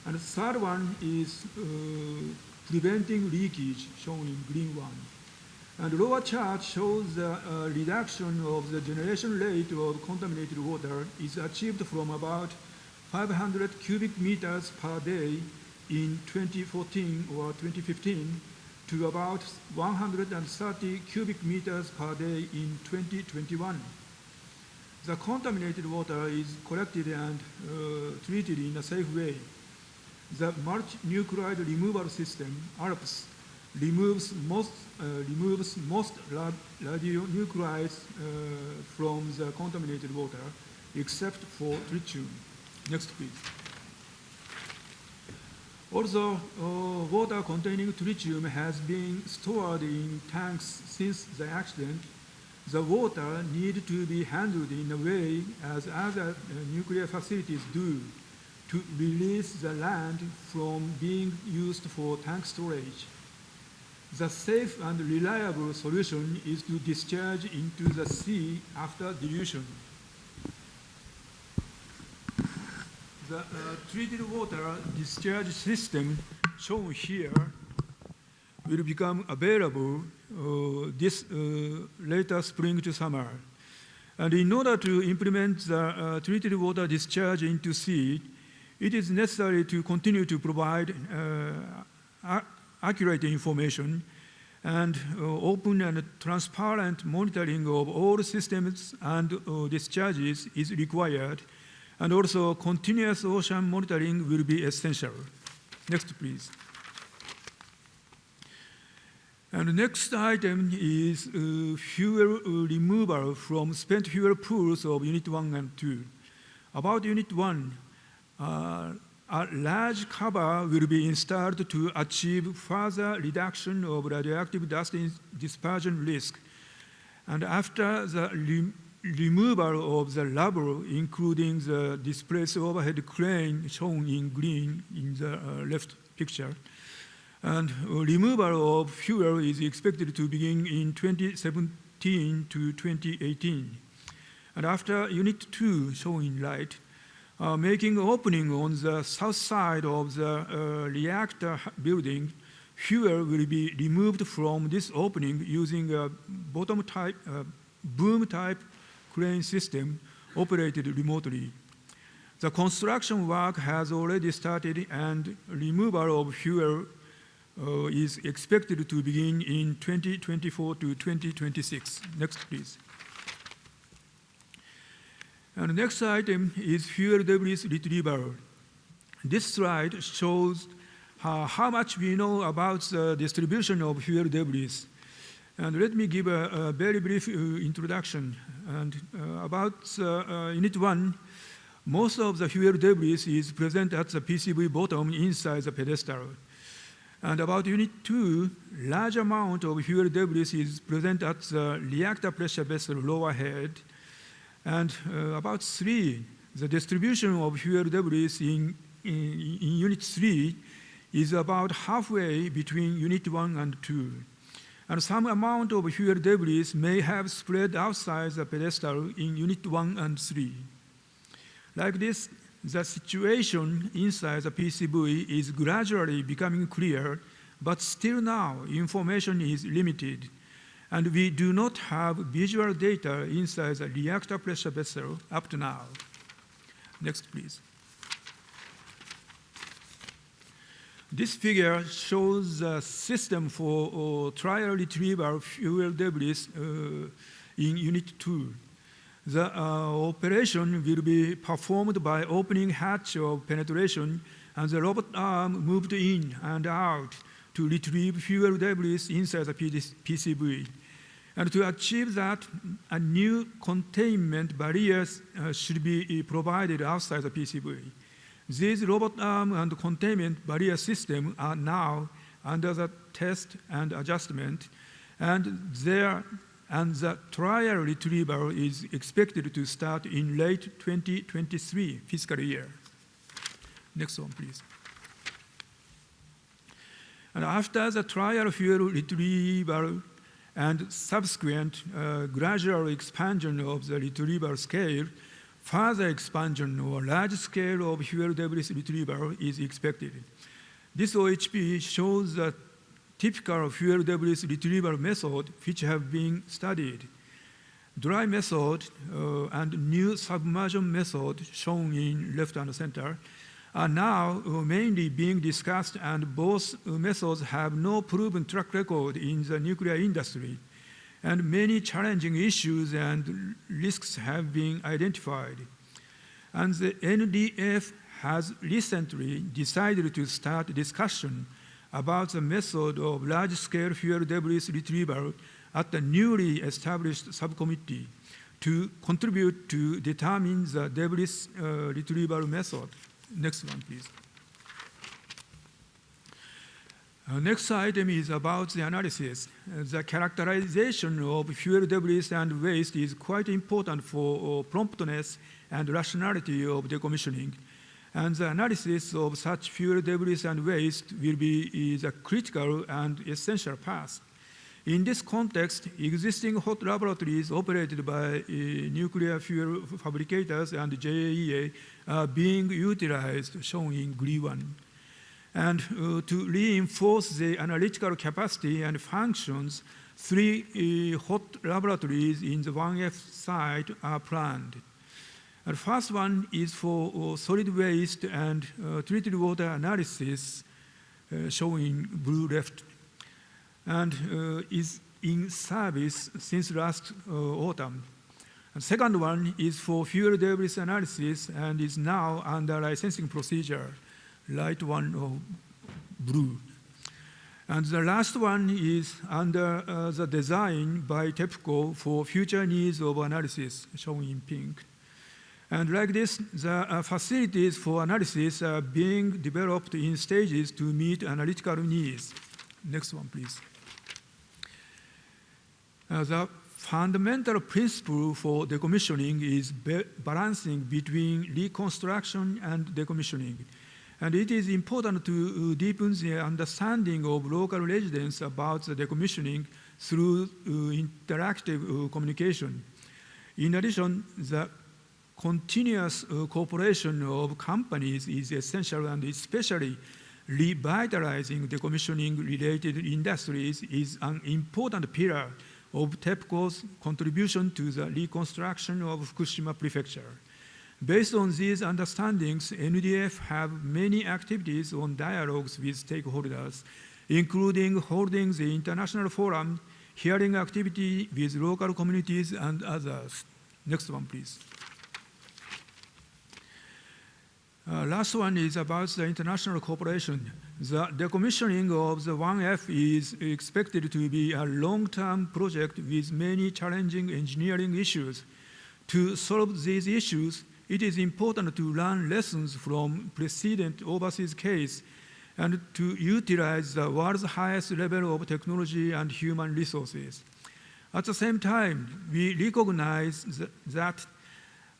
Speaker 5: And the third one is uh, preventing leakage, shown in green one. And the lower chart shows the uh, reduction of the generation rate of contaminated water is achieved from about 500 cubic meters per day in 2014 or 2015 to about 130 cubic meters per day in 2021. The contaminated water is collected and uh, treated in a safe way. The multinuclide removal system, ALPS, removes most, uh, removes most ra- radionuclides uh, from the contaminated water, except for tritium. Next, please. Also, uh, water containing tritium has been stored in tanks since the accident. The water needs to be handled in a way as other uh, nuclear facilities do to release the land from being used for tank storage. The safe and reliable solution is to discharge into the sea after dilution. The uh, treated water discharge system shown here will become available uh, this uh, later spring to summer. And in order to implement the uh, treated water discharge into sea, it is necessary to continue to provide uh, accurate information and uh, open and transparent monitoring of all systems and uh, discharges is required, and also continuous ocean monitoring will be essential. Next, please. And the next item is uh, fuel removal from spent fuel pools of Unit 1 and 2. About Unit 1, uh, a large cover will be installed to achieve further reduction of radioactive dust dispersion risk. And after the re- removal of the rubble, including the displaced overhead crane shown in green in the uh, left picture, and removal of fuel is expected to begin in 2017 to 2018. And after Unit 2 shown in light, uh, making opening on the south side of the uh, reactor building, fuel will be removed from this opening using a bottom type, uh, boom type crane system operated remotely. The construction work has already started and removal of fuel uh, is expected to begin in 2024 to 2026. Next, please. And the next item is fuel debris retrieval. This slide shows uh, how much we know about the distribution of fuel debris. And let me give a, a very brief uh, introduction. And uh, about uh, Unit 1, most of the fuel debris is present at the PCV bottom inside the pedestal. And about Unit 2, large amount of fuel debris is present at the reactor pressure vessel lower head. And uh, about 3, the distribution of fuel debris in, in, in Unit 3 is about halfway between Unit 1 and 2. And some amount of fuel debris may have spread outside the pedestal in Unit 1 and 3. Like this, the situation inside the PCV is gradually becoming clear, but still now information is limited, and we do not have visual data inside the reactor pressure vessel up to now. Next, please. This figure shows the system for uh, trial retrieval fuel debris uh, in Unit 2. The uh, operation will be performed by opening hatch of penetration and the robot arm moved in and out to retrieve fuel debris inside the PCV. And to achieve that, a new containment barriers uh, should be uh, provided outside the PCV. These robot arm and containment barrier system are now under the test and adjustment, and there and the trial retrieval is expected to start in late 2023 fiscal year. Next one, please. And after the trial fuel retrieval and subsequent uh, gradual expansion of the retrieval scale, further expansion or large scale of fuel debris retrieval is expected. This OHP shows the typical fuel debris retrieval method which have been studied. Dry method uh, and new submersion method shown in left and center are now mainly being discussed and both methods have no proven track record in the nuclear industry and many challenging issues and risks have been identified. And the NDF has recently decided to start discussion about the method of large-scale fuel debris retrieval at the newly established subcommittee to contribute to determine the debris uh, retrieval method. Next one, please. Uh, next item is about the analysis. Uh, the characterization of fuel debris and waste is quite important for uh, promptness and rationality of decommissioning. And the analysis of such fuel debris and waste will be is a critical and essential path. In this context, existing hot laboratories operated by uh, nuclear fuel fabricators and JAEA are being utilized, shown in green one. And uh, to reinforce the analytical capacity and functions, three uh, hot laboratories in the 1F site are planned. The first one is for uh, solid waste and uh, treated water analysis, uh, shown in blue left, and uh, is in service since last uh, autumn. Second one is for fuel debris analysis and is now under licensing procedure, light one of blue. And the last one is under uh, the design by TEPCO for future needs of analysis, shown in pink. And like this, the uh, facilities for analysis are being developed in stages to meet analytical needs. Next one, please. The fundamental principle for decommissioning is balancing between reconstruction and decommissioning. And it is important to uh, deepen the understanding of local residents about the decommissioning through uh, interactive uh, communication. In addition, the continuous cooperation of companies is essential and especially revitalizing decommissioning related industries is an important pillar of TEPCO's contribution to the reconstruction of Fukushima Prefecture. Based on these understandings, NDF have many activities on dialogues with stakeholders, including holding the international forum, hearing activity with local communities and others. Next one, please. Uh, last one is about the international cooperation. The decommissioning of the 1F is expected to be a long-term project with many challenging engineering issues. To solve these issues, it is important to learn lessons from precedent overseas case and to utilize the world's highest level of technology and human resources. At the same time, we recognize that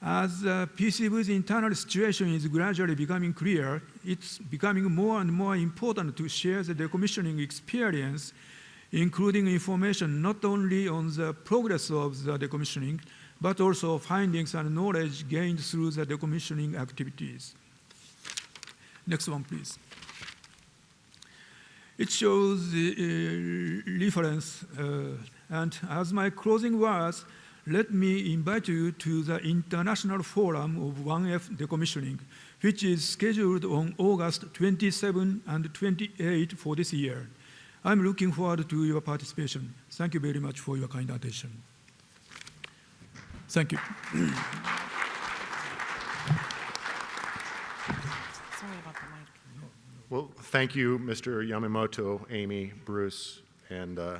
Speaker 5: as the PCV's internal situation is gradually becoming clear, it's becoming more and more important to share the decommissioning experience, including information not only on the progress of the decommissioning, but also findings and knowledge gained through the decommissioning activities. Next one, please. It shows the uh, reference, uh, and as my closing words, let me invite you to the International Forum of 1F Decommissioning, which is scheduled on August 27 and 28 for this year. I'm looking forward to your participation. Thank you very much for your kind attention. Thank you.
Speaker 4: Sorry about the mic.
Speaker 1: Well, thank you, Mr. Yamamoto, Amy, Bruce, and uh,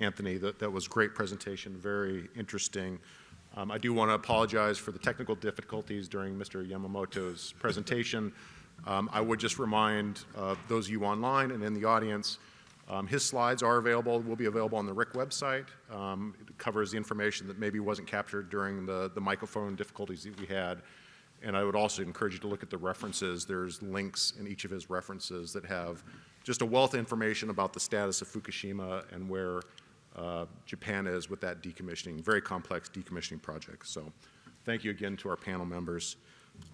Speaker 1: Anthony. That, that was a great presentation, very interesting. Um, I do want to apologize for the technical difficulties during Mr. Yamamoto's presentation. Um, I would just remind uh, those of you online and in the audience, um, his slides are available, will be available on the RIC website. Um, it covers the information that maybe wasn't captured during the, the microphone difficulties that we had. And I would also encourage you to look at the references. There's links in each of his references that have just a wealth of information about the status of Fukushima and where uh, Japan is with that decommissioning, very complex decommissioning project. So thank you again to our panel members.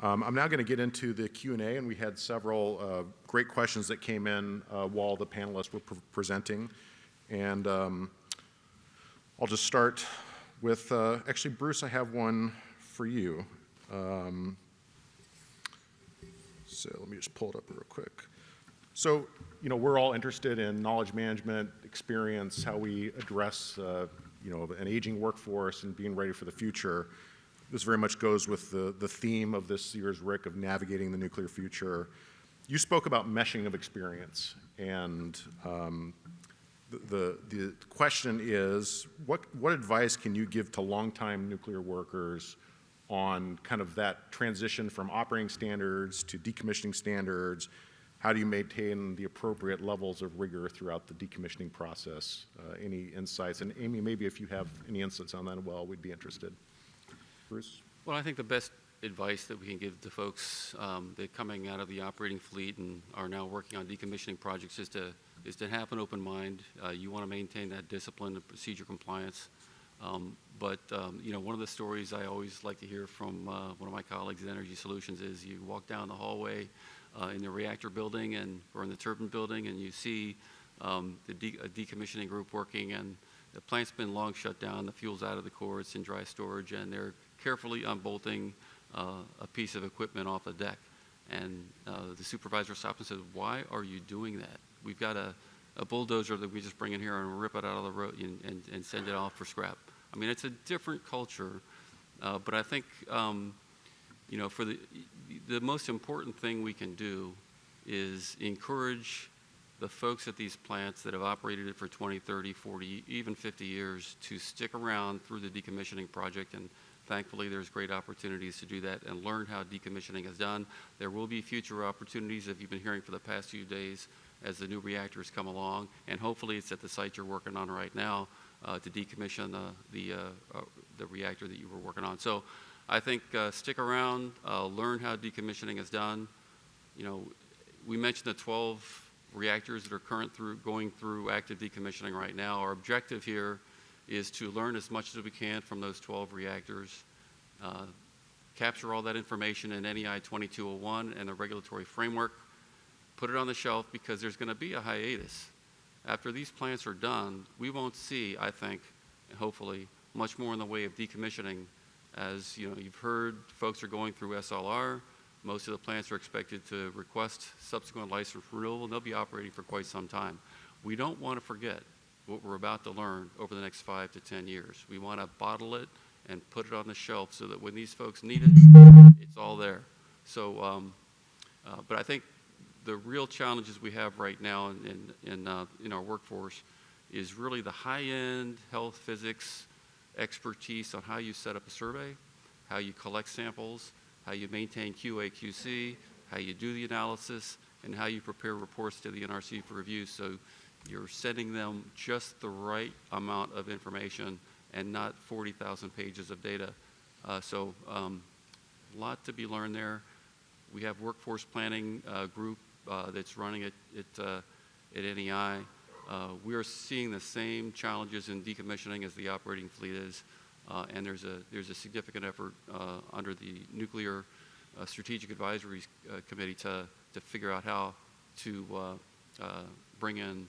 Speaker 1: Um, I'm now going to get into the Q&A, and we had several uh, great questions that came in uh, while the panelists were pre- presenting. And um, I'll just start with, uh, actually, Bruce, I have one for you. Um, so let me just pull it up real quick. So, you know, we're all interested in knowledge management, experience, how we address, uh, you know, an aging workforce and being ready for the future. This very much goes with the, the theme of this year's RIC of navigating the nuclear future. You spoke about meshing of experience, and um, the, the, the question is, what, what advice can you give to longtime nuclear workers on kind of that transition from operating standards to decommissioning standards? How do you maintain the appropriate levels of rigor throughout the decommissioning process? Uh, any insights? And Amy, maybe if you have any insights on that, well, we'd be interested. Bruce?
Speaker 3: Well, I think the best advice that we can give to folks um, that coming out of the operating fleet and are now working on decommissioning projects is to is to have an open mind. Uh, you want to maintain that discipline and procedure compliance. Um, but um, you know, one of the stories I always like to hear from uh, one of my colleagues at Energy Solutions is you walk down the hallway uh, in the reactor building and or in the turbine building, and you see um, the de- decommissioning group working, and the plant's been long shut down. The fuel's out of the core; it's in dry storage, and they're carefully unbolting uh, a piece of equipment off the deck. And uh, the supervisor stops and says, "Why are you doing that? We've got a, a bulldozer that we just bring in here and rip it out of the road and, and, and send it off for scrap." I mean, it's a different culture, uh, but I think um, you know, for the the most important thing we can do is encourage the folks at these plants that have operated it for 20, 30, 40, even 50 years to stick around through the decommissioning project and Thankfully, there's great opportunities to do that and learn how decommissioning is done. There will be future opportunities, if you've been hearing for the past few days, as the new reactors come along, and hopefully it's at the site you're working on right now uh, to decommission the, the, uh, uh, the reactor that you were working on. So I think uh, stick around, uh, learn how decommissioning is done. You know, we mentioned the 12 reactors that are current through, going through active decommissioning right now. Our objective here is to learn as much as we can from those 12 reactors, uh, capture all that information in NEI 2201 and the regulatory framework, put it on the shelf because there's going to be a hiatus. After these plants are done, we won't see, I think, hopefully, much more in the way of decommissioning. As you know, you've heard, folks are going through SLR. Most of the plants are expected to request subsequent license renewal, and they'll be operating for quite some time. We don't want to forget what we're about to learn over the next five to 10 years. We want to bottle it and put it on the shelf so that when these folks need it, it's all there. So, um, uh, but I think the real challenges we have right now in, in, in, uh, in our workforce is really the high-end health physics expertise on how you set up a survey, how you collect samples, how you maintain QA, QC, how you do the analysis, and how you prepare reports to the NRC for review. So you're sending them just the right amount of information and not 40,000 pages of data. Uh, so um, a lot to be learned there. We have workforce planning uh, group uh, that's running it at, uh, at NEI. Uh, we are seeing the same challenges in decommissioning as the operating fleet is, uh, and there's a, there's a significant effort under the Nuclear Strategic Advisory Committee to, to figure out how to bring in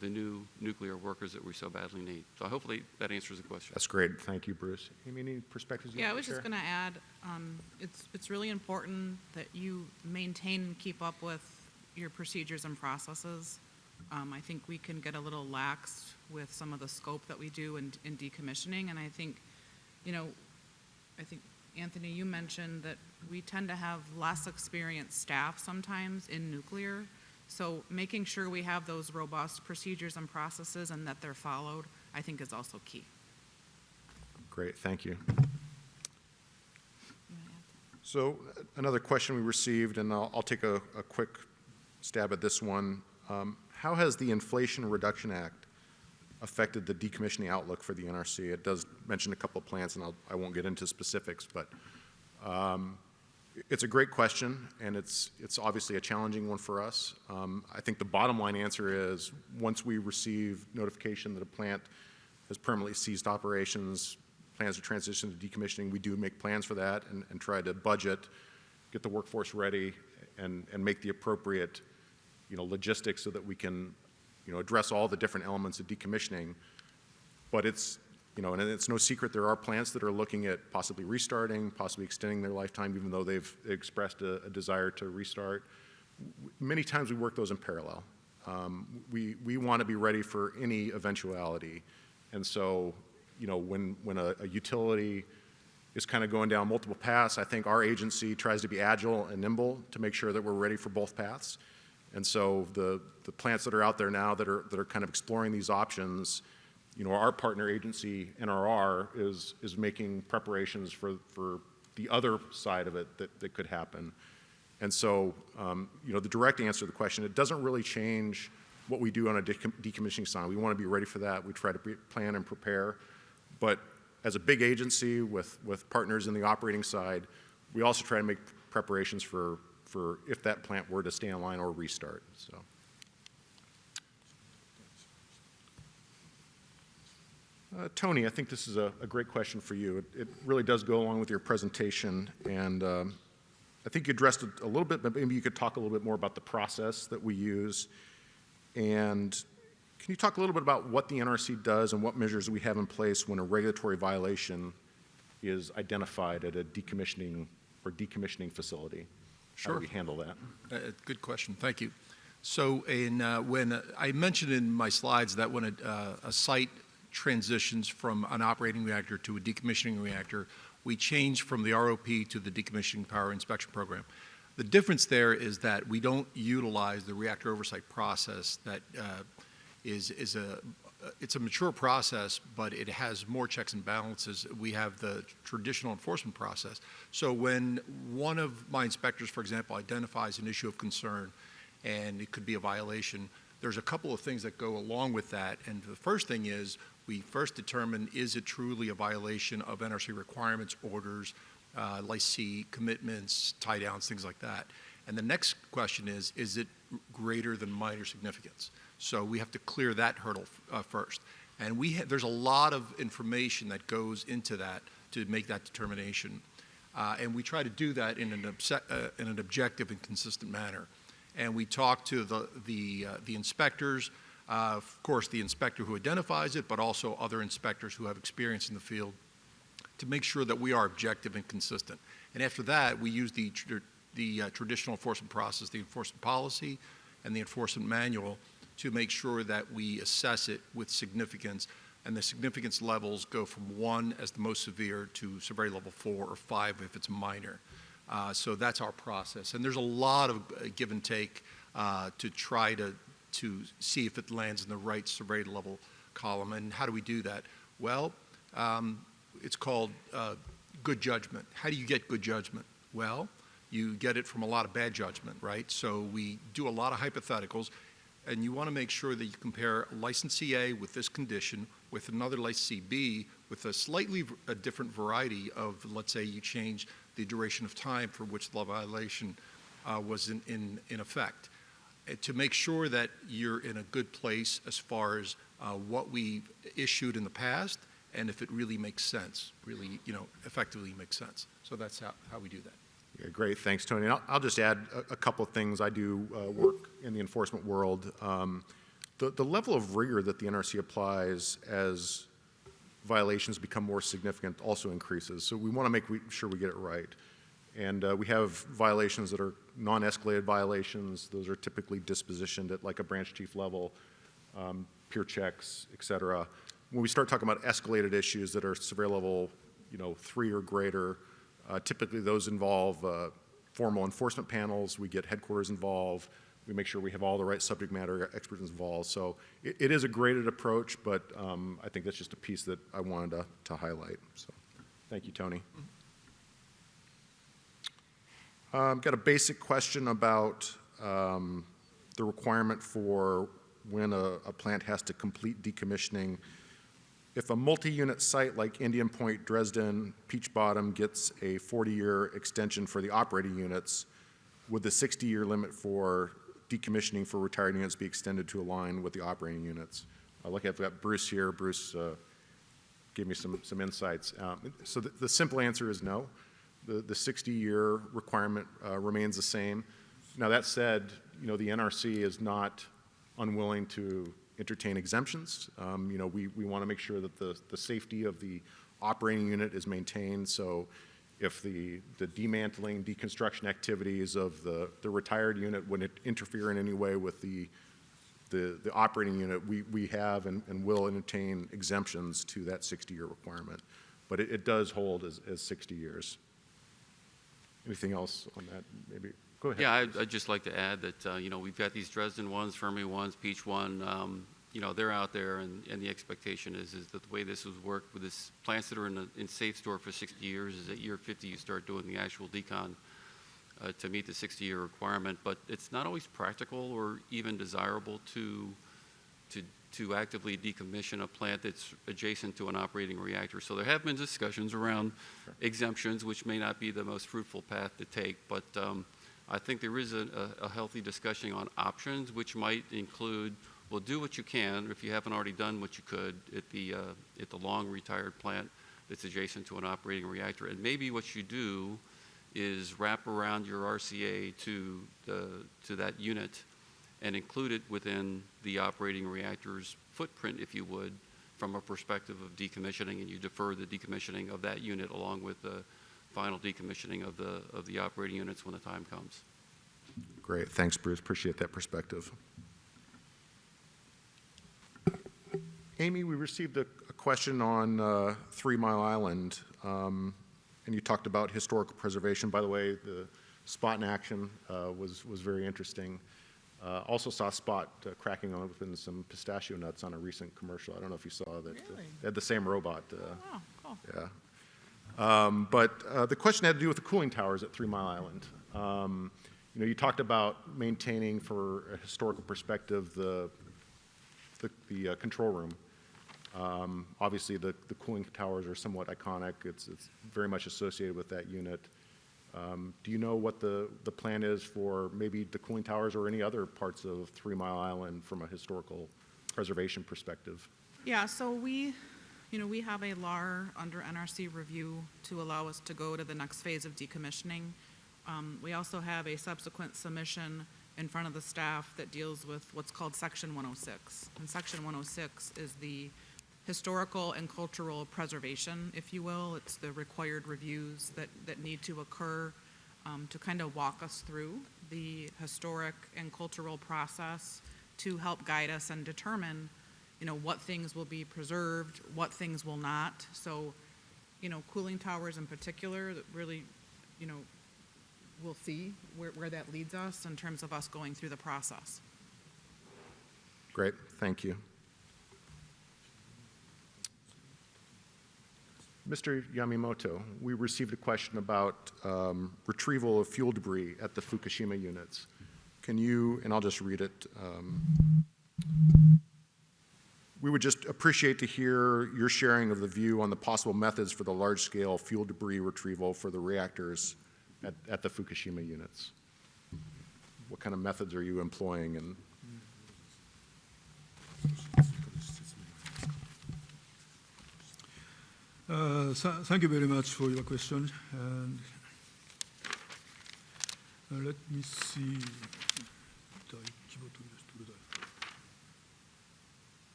Speaker 3: the new nuclear workers that we so badly need. So hopefully that answers the question.
Speaker 1: That's great. Thank you, Bruce. Amy, any perspectives you
Speaker 4: Yeah, I was
Speaker 1: to
Speaker 4: just going to add, um, it's, it's really important that you maintain and keep up with your procedures and processes. Um, I think we can get a little lax with some of the scope that we do in, in decommissioning, and I think, you know, I think, Anthony, you mentioned that we tend to have less experienced staff sometimes in nuclear. So making sure we have those robust procedures and processes and that they're followed, I think is also key.
Speaker 1: Great, thank you. So uh, another question we received, and I'll, I'll take a, a quick stab at this one. Um, how has the Inflation Reduction Act affected the decommissioning outlook for the NRC? It does mention a couple of plants, and I'll, I won't get into specifics, but um, it's a great question, and it's, it's obviously a challenging one for us. Um, I think the bottom line answer is once we receive notification that a plant has permanently ceased operations, plans to transition to decommissioning, we do make plans for that and, and try to budget get the workforce ready, and, and make the appropriate, you know, logistics so that we can, you know, address all the different elements of decommissioning. But it's, you know, and it's no secret there are plants that are looking at possibly restarting, possibly extending their lifetime, even though they've expressed a, a desire to restart. Many times we work those in parallel. Um, we, we want to be ready for any eventuality. And so, you know, when, when a, a utility is kind of going down multiple paths, I think our agency tries to be agile and nimble to make sure that we're ready for both paths. And so the, the plants that are out there now that are, that are kind of exploring these options, you know, our partner agency, NRR, is, is making preparations for, for the other side of it that, that could happen. And so, um, you know, the direct answer to the question, it doesn't really change what we do on a decom- decommissioning side. We want to be ready for that. We try to plan and prepare. But as a big agency with, with partners in the operating side, we also try to make preparations for, for if that plant were to stay online or restart. So. Uh, Tony, I think this is a, a great question for you. It, it really does go along with your presentation, and um, I think you addressed it a little bit, but maybe you could talk a little bit more about the process that we use. And can you talk a little bit about what the NRC does and what measures we have in place when a regulatory violation is identified at a decommissioning or decommissioning facility? How do we handle that?
Speaker 2: Uh, Good question, thank you. So in, uh, when, uh, I mentioned in my slides that when a, uh, a site transitions from an operating reactor to a decommissioning reactor, we change from the ROP to the decommissioning power inspection program. The difference there is that we don't utilize the reactor oversight process that uh, is, is a, it's a mature process, but it has more checks and balances. We have the traditional enforcement process. So when one of my inspectors, for example, identifies an issue of concern, and it could be a violation, there's a couple of things that go along with that. And the first thing is, we first determine, is it truly a violation of NRC requirements, orders, uh, licensee commitments, tie downs, things like that. And the next question is, is it greater than minor significance? So we have to clear that hurdle uh, first. And we there's a lot of information that goes into that to make that determination. Uh, and we try to do that in an, uh, in an objective and consistent manner. And we talk to the, the, uh, the inspectors, uh, of course, the inspector who identifies it, but also other inspectors who have experience in the field to make sure that we are objective and consistent. And after that, we use the, tr- the uh, traditional enforcement process, the enforcement policy, and the enforcement manual to make sure that we assess it with significance. And the significance levels go from one as the most severe to severity level four or five if it's minor. Uh, so that's our process. And there's a lot of uh, give and take uh, to try to, to see if it lands in the right severity level column. And how do we do that? Well, um, it's called uh, good judgment. How do you get good judgment? Well, you get it from a lot of bad judgment, right? So we do a lot of hypotheticals, and you want to make sure that you compare licensee A with this condition with another licensee B with a slightly a different variety of, let's say you change the duration of time for which the violation uh, was in, in, in effect. To make sure that you're in a good place as far as uh, what we issued in the past and if it really makes sense, really, you know, effectively makes sense. So that's how, how we do that.
Speaker 1: Great, thanks, Tony. I'll, I'll just add a, a couple of things. I do uh, work in the enforcement world. Um, the, the level of rigor that the NRC applies as violations become more significant also increases. So we want to make we, sure we get it right. And uh, we have violations that are non-escalated violations. Those are typically dispositioned at like a branch chief level, um, peer checks, et cetera. When we start talking about escalated issues that are severe level, you know, three or greater, typically those involve uh, formal enforcement panels. We get headquarters involved. We make sure we have all the right subject matter experts involved. So it, it is a graded approach, but um, I think that's just a piece that I wanted to, to highlight. So thank you, Tony. Um, got a basic question about um, the requirement for when a, a plant has to complete decommissioning. If a multi-unit site like Indian Point, Dresden, Peach Bottom gets a 40-year extension for the operating units, would the 60-year limit for decommissioning for retired units be extended to align with the operating units? Uh, look, I've got Bruce here. Bruce uh, gave me some, some insights. Um, so the, the simple answer is no. the, the 60-year requirement uh, remains the same. Now, that said, you know, the NRC is not unwilling to entertain exemptions. Um, You know, we, we want to make sure that the, the safety of the operating unit is maintained, so if the, the demantling, deconstruction activities of the, the retired unit would interfere in any way with the, the, the operating unit, we, we have and, and will entertain exemptions to that 60-year requirement. But it, it does hold as, as 60 years. Anything else on that, maybe? Go ahead.
Speaker 3: Yeah, I'd, I'd just like to add that, uh, you know, we've got these Dresden ones, Fermi ones, Peach one, um, you know, they're out there, and, and the expectation is, is that the way this was worked with this plants that are in, a, in SAFSTOR for 60 years is at year 50 you start doing the actual decon uh, to meet the 60-year requirement. But it's not always practical or even desirable to, to, to actively decommission a plant that's adjacent to an operating reactor. So there have been discussions around exemptions, which may not be the most fruitful path to take, but um, I think there is a, a, a healthy discussion on options, which might include, well, do what you can, if you haven't already done what you could at the, uh, at the long retired plant that's adjacent to an operating reactor. And maybe what you do is wrap around your RCA to, the, to that unit and include it within the operating reactor's footprint, if you would, from a perspective of decommissioning, and you defer the decommissioning of that unit along with the final decommissioning of the, of the operating units when the time comes.
Speaker 1: Great, thanks, Bruce, appreciate that perspective. Amy, we received a, a question on uh, Three Mile Island, um, and you talked about historical preservation. By the way, the spot in action uh, was, was very interesting. Uh, also saw a Spot uh, cracking open some pistachio nuts on a recent commercial. I don't know if you saw that. uh,
Speaker 4: Really?
Speaker 1: They had the same robot. uh,
Speaker 4: Wow, cool.
Speaker 1: yeah. Um, But uh, the question had to do with the cooling towers at Three Mile Island. Um, You know, you talked about maintaining for a historical perspective the, the, the uh, control room. Um, Obviously, the, the cooling towers are somewhat iconic. It's, it's very much associated with that unit. Um, Do you know what the, the plan is for maybe the cooling towers or any other parts of Three Mile Island from a historical preservation perspective?
Speaker 4: Yeah, so we, you know, we have a LAR under NRC review to allow us to go to the next phase of decommissioning. Um, we also have a subsequent submission in front of the staff that deals with what's called Section 106. And Section 106 is the historical and cultural preservation, if you will. It's the required reviews that, that need to occur um, to kind of walk us through the historic and cultural process to help guide us and determine, you know, what things will be preserved, what things will not. So, you know, cooling towers in particular, that really, you know, we'll see where, where that leads us in terms of us going through the process.
Speaker 1: Great, thank you. Mr. Yamamoto, we received a question about um, retrieval of fuel debris at the Fukushima units. Can you, and I'll just read it. um, We would just appreciate to hear your sharing of the view on the possible methods for the large-scale fuel debris retrieval for the reactors at, at the Fukushima units. What kind of methods are you employing and
Speaker 5: Uh, th thank you very much for your question. And uh, let me see.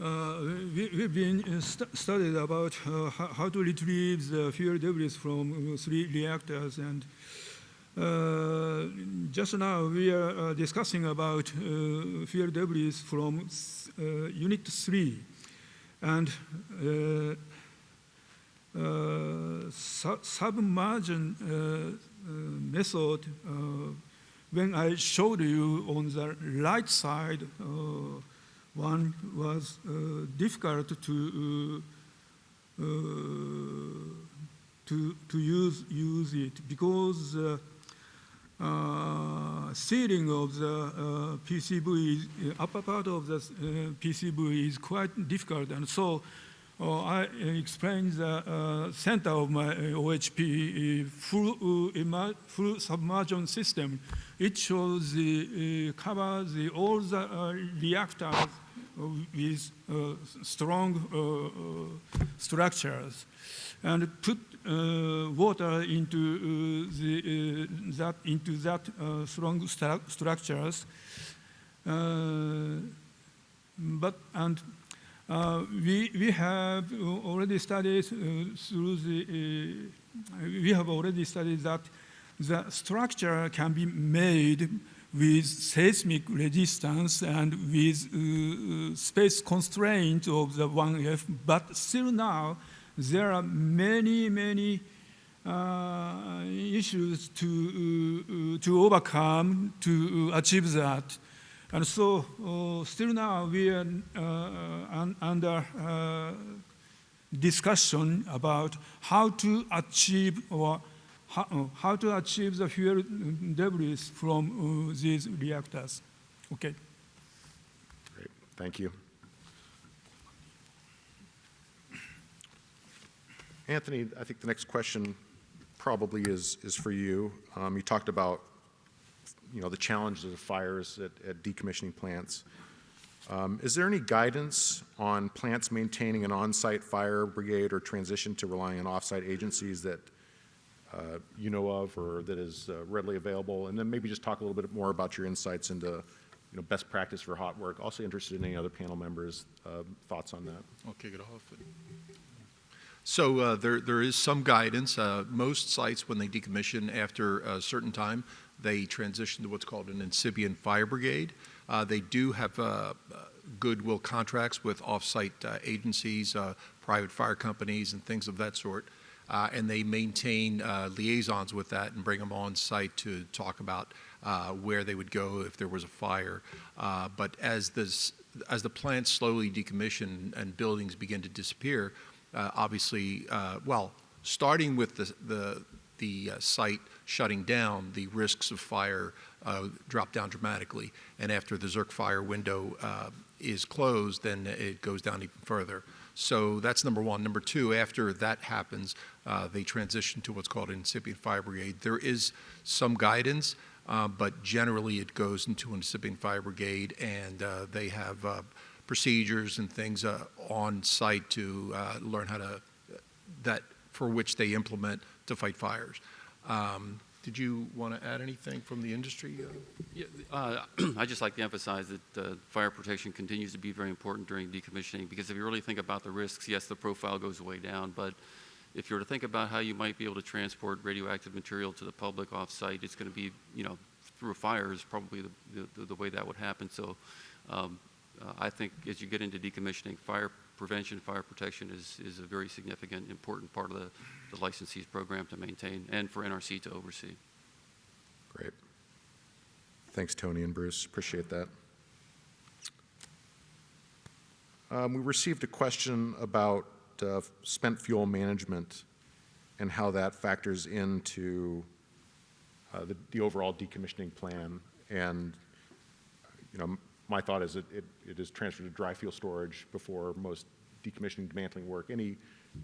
Speaker 5: Uh, we, have been uh, st studied about uh, how, how to retrieve the fuel debris from three reactors and just now we are uh, discussing about uh, fuel debris from uh, Unit 3, and uh, uh, su- submersion uh, uh, method. Uh, when I showed you on the right side, uh, one was uh, difficult to uh, uh, to to use use it because uh, sealing of the uh, PCV, uh, upper part of the uh, PCV is quite difficult, and so I explained the center of my OHP full, full submersion system. It shows the covers the, all the reactors with uh, strong uh, uh, structures and put water into uh, the, uh, that into that uh, strong stru- structures. Uh, but and uh, we we have already studied uh, through the uh, we have already studied that the structure can be made with seismic resistance and with uh, uh, space constraint of the 1F, but still now there are many, many uh, issues to, uh, uh, to overcome to achieve that. And so uh, still now we are uh, un- under uh, discussion about how to achieve or how, uh, how to achieve the fuel debris from uh, these reactors. Okay.
Speaker 1: Great, thank you. Anthony, I think the next question probably is, is for you. Um, you talked about, you know, the challenges of fires at, at decommissioning plants. Um, is there any guidance on plants maintaining an on-site fire brigade or transition to relying on off-site agencies that uh, you know of or that is uh, readily available? And then maybe just talk a little bit more about your insights into, you know, best practice for hot work. Also interested in any other panel members' uh, thoughts on that.
Speaker 2: I'll kick it off. So uh, there, there is some guidance. Uh, most sites, when they decommission after a certain time, they transition to what's called an incipient fire brigade. Uh, they do have uh, goodwill contracts with off-site uh, agencies, uh, private fire companies, and things of that sort. And they maintain liaisons with that and bring them on site to talk about where they would go if there was a fire. But as this, as the plants slowly decommission and buildings begin to disappear, uh, obviously, uh, well, starting with the the, the uh, site shutting down, the risks of fire uh, drop down dramatically. And after the zirc fire window uh, is closed, then it goes down even further. So that's number one. Number two, after that happens, uh, they transition to what's called an incipient fire brigade. There is some guidance, but generally it goes into an incipient fire brigade, and they have procedures and things uh, on site to uh, learn how to that for which they implement to fight fires. Um, did you want to add anything from the industry?
Speaker 3: Yeah, uh, I'd just like to emphasize that uh, fire protection continues to be very important during decommissioning because if you really think about the risks, yes, the profile goes way down, but if you were to think about how you might be able to transport radioactive material to the public off-site, it's going to be, you know, through a fire is probably the, the, the way that would happen. So um, uh, I think as you get into decommissioning, fire prevention, fire protection is, is a very significant, important part of the, the licensee's program to maintain and for NRC to oversee.
Speaker 1: Great. Thanks, Tony and Bruce. Appreciate that. Um, we received a question about uh, spent fuel management and how that factors into uh, the, the overall decommissioning plan. And, you know, my thought is it, it, it is transferred to dry fuel storage before most decommissioning dismantling work. Any,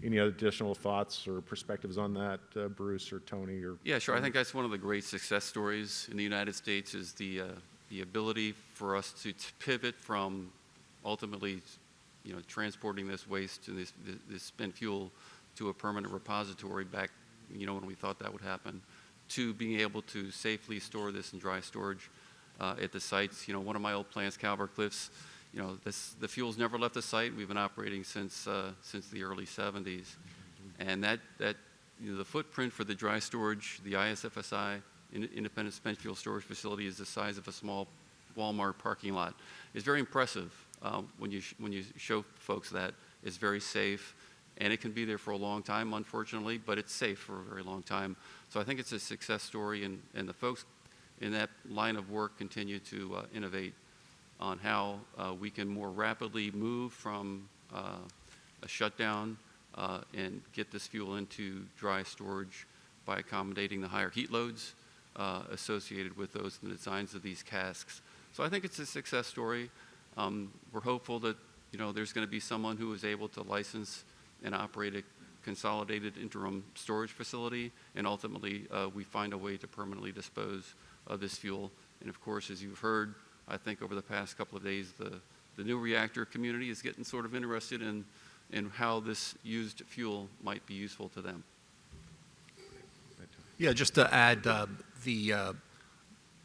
Speaker 1: any additional thoughts or perspectives on that, uh, Bruce or Tony or?
Speaker 3: Yeah, sure. I think that's one of the great success stories in the United States is the, uh, the ability for us to pivot from ultimately, you know, transporting this waste and this, this- this spent fuel to a permanent repository back, you know, when we thought that would happen, to being able to safely store this in dry storage uh, at the sites. You know, one of my old plants, Calvert Cliffs, you know, this, the fuel's never left the site. We've been operating since, uh, since the early 70s. And that, that, you know, the footprint for the dry storage, the ISFSI, In- Independent Spent Fuel Storage Facility, is the size of a small Walmart parking lot. It's very impressive uh, when, you when you show folks that. It's very safe, and it can be there for a long time, unfortunately, but it's safe for a very long time. So I think it's a success story, and, and the folks in that line of work continue to uh, innovate on how uh, we can more rapidly move from uh, a shutdown uh, and get this fuel into dry storage by accommodating the higher heat loads uh, associated with those in the designs of these casks. So I think it's a success story. Um, we're hopeful that you know there's going to be someone who is able to license and operate a consolidated interim storage facility, and ultimately uh, we find a way to permanently dispose of this fuel. And of course, as you've heard, I think over the past couple of days, the, the new reactor community is getting sort of interested in, in how this used fuel might be useful to them.
Speaker 2: Yeah, just to add, uh, the, uh,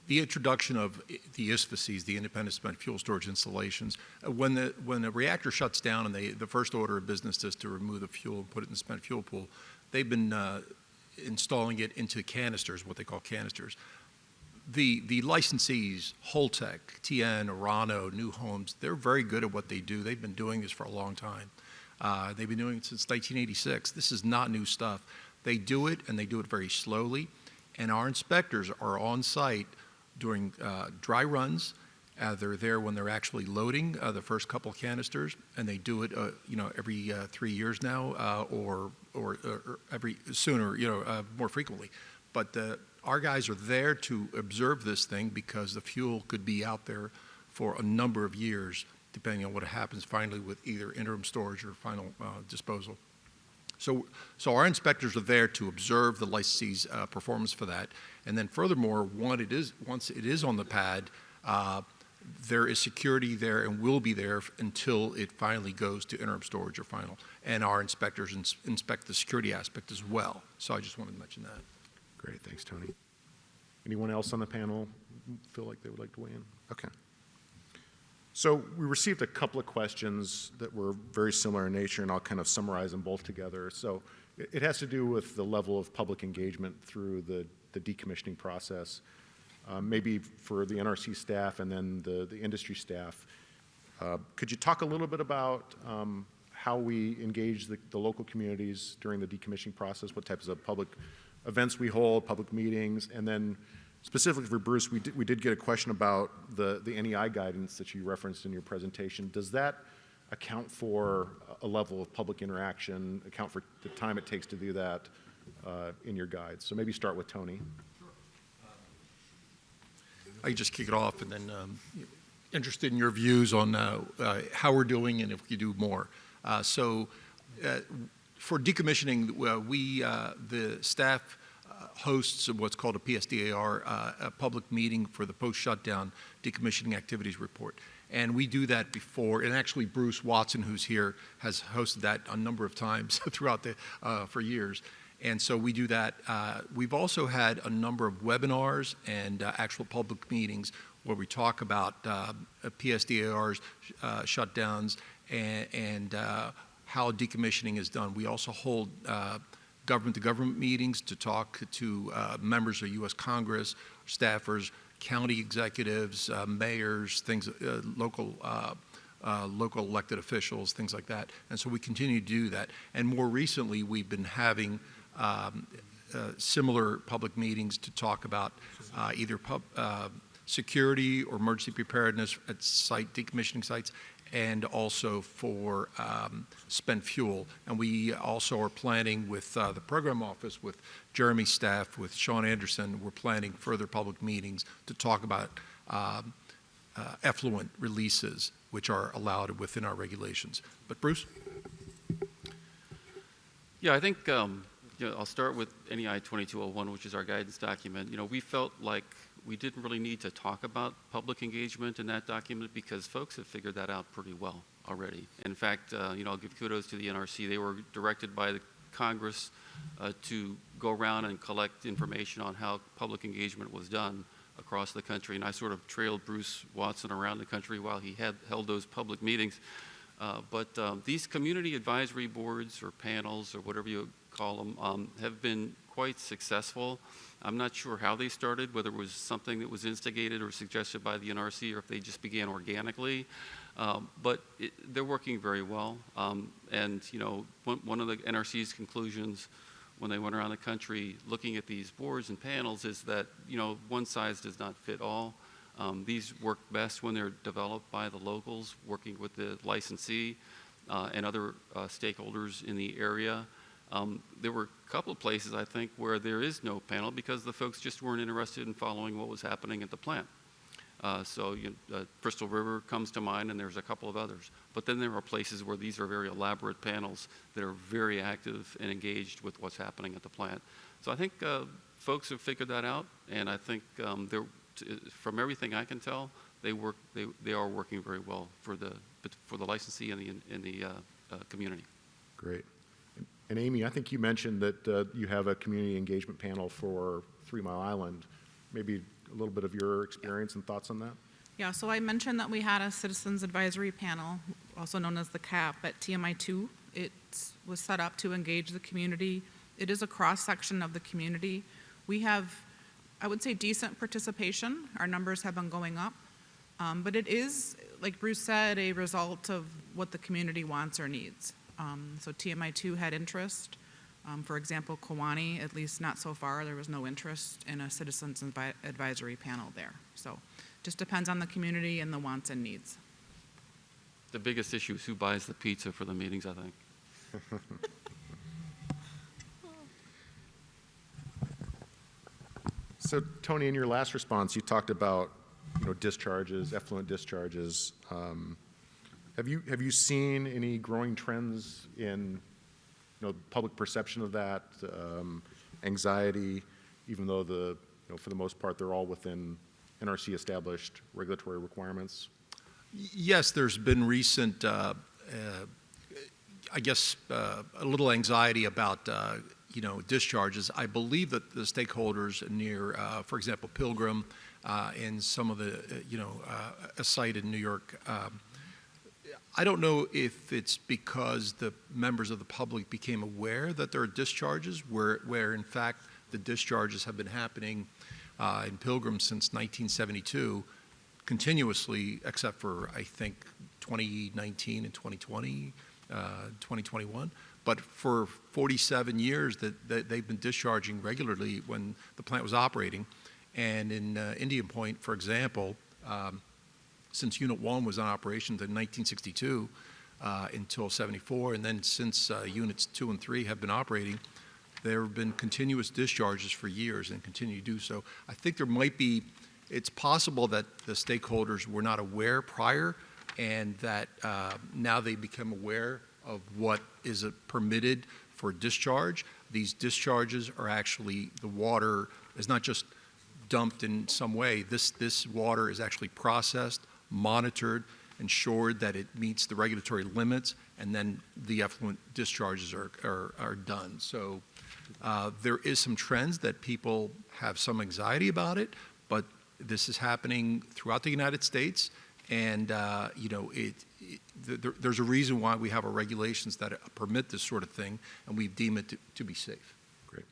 Speaker 2: the introduction of the ISFSIs, the Independent Spent Fuel Storage Installations, uh, when the, when the reactor shuts down and they, the first order of business is to remove the fuel and put it in the spent fuel pool, they've been uh, installing it into canisters, what they call canisters. The, the licensees, Holtec, TN, Orano, NUHOMS, they're very good at what they do. They've been doing this for a long time. Uh, they've been doing it since 1986. This is not new stuff. They do it, and they do it very slowly. And our inspectors are on site during uh, dry runs. Uh, they're there when they're actually loading uh, the first couple canisters, and they do it, uh, you know, every uh, three years now, or, or or every sooner, you know, more frequently. But our guys are there to observe this thing because the fuel could be out there for a number of years, depending on what happens finally with either interim storage or final uh, disposal. So, so our inspectors are there to observe the licensee's uh, performance for that. And then furthermore, one, it is, once it is on the pad, uh, there is security there and will be there until it finally goes to interim storage or final. And our inspectors ins- inspect the security aspect as well. So I just wanted to mention that.
Speaker 1: Great, thanks, Tony. Anyone else on the panel feel like they would like to weigh in? Okay. So we received a couple of questions that were very similar in nature, and I'll kind of summarize them both together. So it has to do with the level of public engagement through the the decommissioning process, uh, maybe for the NRC staff and then the the industry staff. Uh, Could you talk a little bit about um, how we engage the, the local communities during the decommissioning process? What types of public events we hold, public meetings? And then specifically for Bruce, we did, we did get a question about the, the NEI guidance that you referenced in your presentation. Does that account for a level of public interaction, account for the time it takes to do that uh, in your guides? So maybe start with Tony.
Speaker 2: I just kick it off and then um, interested in your views on uh, uh, how we're doing and if we do more. Uh, so uh, for decommissioning, uh, we, uh, the staff uh, hosts what's called a PSDAR, a public meeting for the post-shutdown decommissioning activities report. And we do that before, and actually Bruce Watson, who's here, has hosted that a number of times throughout the, for years. And so we do that. Uh, we've also had a number of webinars and uh, actual public meetings where we talk about uh, PSDAR's shutdowns and, and how decommissioning is done. We also hold uh, government-to-government meetings to talk to uh, members of U.S. Congress, staffers, county executives, uh, mayors, things, local uh, local elected officials, things like that. And so we continue to do that. And more recently, we've been having um, uh, similar public meetings to talk about uh, either pub, security or emergency preparedness at site decommissioning sites and also for um, spent fuel. And we also are planning with uh, the program office, with Jeremy's staff, with Sean Anderson, we're planning further public meetings to talk about um, uh, effluent releases, which are allowed within our regulations. But Bruce?
Speaker 3: Yeah, I think, um, you know, I'll start with NEI 2201, which is our guidance document. You know, we felt like we didn't really need to talk about public engagement in that document because folks have figured that out pretty well already. In fact, uh, you know, I'll give kudos to the NRC. They were directed by the Congress uh, to go around and collect information on how public engagement was done across the country. And I sort of trailed Bruce Watson around the country while he had held those public meetings. Uh, but um, these community advisory boards or panels or whatever you call them um, have been quite successful. I'm not sure how they started, whether it was something that was instigated or suggested by the NRC or if they just began organically. Um, but it, they're working very well. Um, and, you know, one, one of the NRC's conclusions when they went around the country looking at these boards and panels is that, you know, one size does not fit all. Um, these work best when they're developed by the locals, working with the licensee uh, and other uh, stakeholders in the area. Um, there were a couple of places, I think, where there is no panel because the folks just weren't interested in following what was happening at the plant. Uh, so you uh, Crystal River comes to mind, and there's a couple of others. But then there are places where these are very elaborate panels that are very active and engaged with what's happening at the plant. So I think uh, folks have figured that out, and I think um, uh, from everything I can tell, they work, they, they are working very well for the, for the licensee and the, the uh, uh, community.
Speaker 1: Great. And Amy, I think you mentioned that uh, you have a community engagement panel for Three Mile Island. Maybe a little bit of your experience and thoughts on that?
Speaker 4: Yeah, so I mentioned that we had a Citizens Advisory Panel, also known as the CAP, at TMI two. It was set up to engage the community. It is a cross-section of the community. We have, I would say, decent participation. Our numbers have been going up. Um, but it is, like Bruce said, a result of what the community wants or needs. Um, so TMI two had interest. Um, for example, Kewaunee, at least not so far, there was no interest in a Citizens Advisory Panel there. So just depends on the community and the wants and needs.
Speaker 3: The biggest issue is who buys the pizza for the meetings, I think.
Speaker 1: So Tony, in your last response, you talked about, you know, discharges, effluent discharges. Um, Have you, have you seen any growing trends in, you know, public perception of that, um, anxiety, even though the, you know, for the most part, they're all within NRC-established regulatory requirements?
Speaker 2: Yes, there's been recent, uh, uh, I guess, uh, a little anxiety about, uh, you know, discharges. I believe that the stakeholders near, uh, for example, Pilgrim uh, and some of the, you know, a site in New York, um, I don't know if it's because the members of the public became aware that there are discharges, where, where in fact the discharges have been happening uh, in Pilgrim since 1972 continuously, except for, I think, 2019 and 2020, uh, 2021. But for 47 years that, that they've been discharging regularly when the plant was operating. And in uh, Indian Point, for example, um, since Unit 1 was in operation in 1962 uh, until 74, and then since uh, Units 2 and 3 have been operating, there have been continuous discharges for years and continue to do so. I think there might be, it's possible that the stakeholders were not aware prior and that uh, now they become aware of what is permitted for discharge. These discharges are actually, the water is not just dumped in some way. This, this water is actually processed, monitored, ensured that it meets the regulatory limits, and then the effluent discharges are, are, are done. So uh, there is some trends that people have some anxiety about it, but this is happening throughout the United States, and uh, you know it, it there, there's a reason why we have our regulations that permit this sort of thing, and we deem it to, to be safe.
Speaker 1: Great.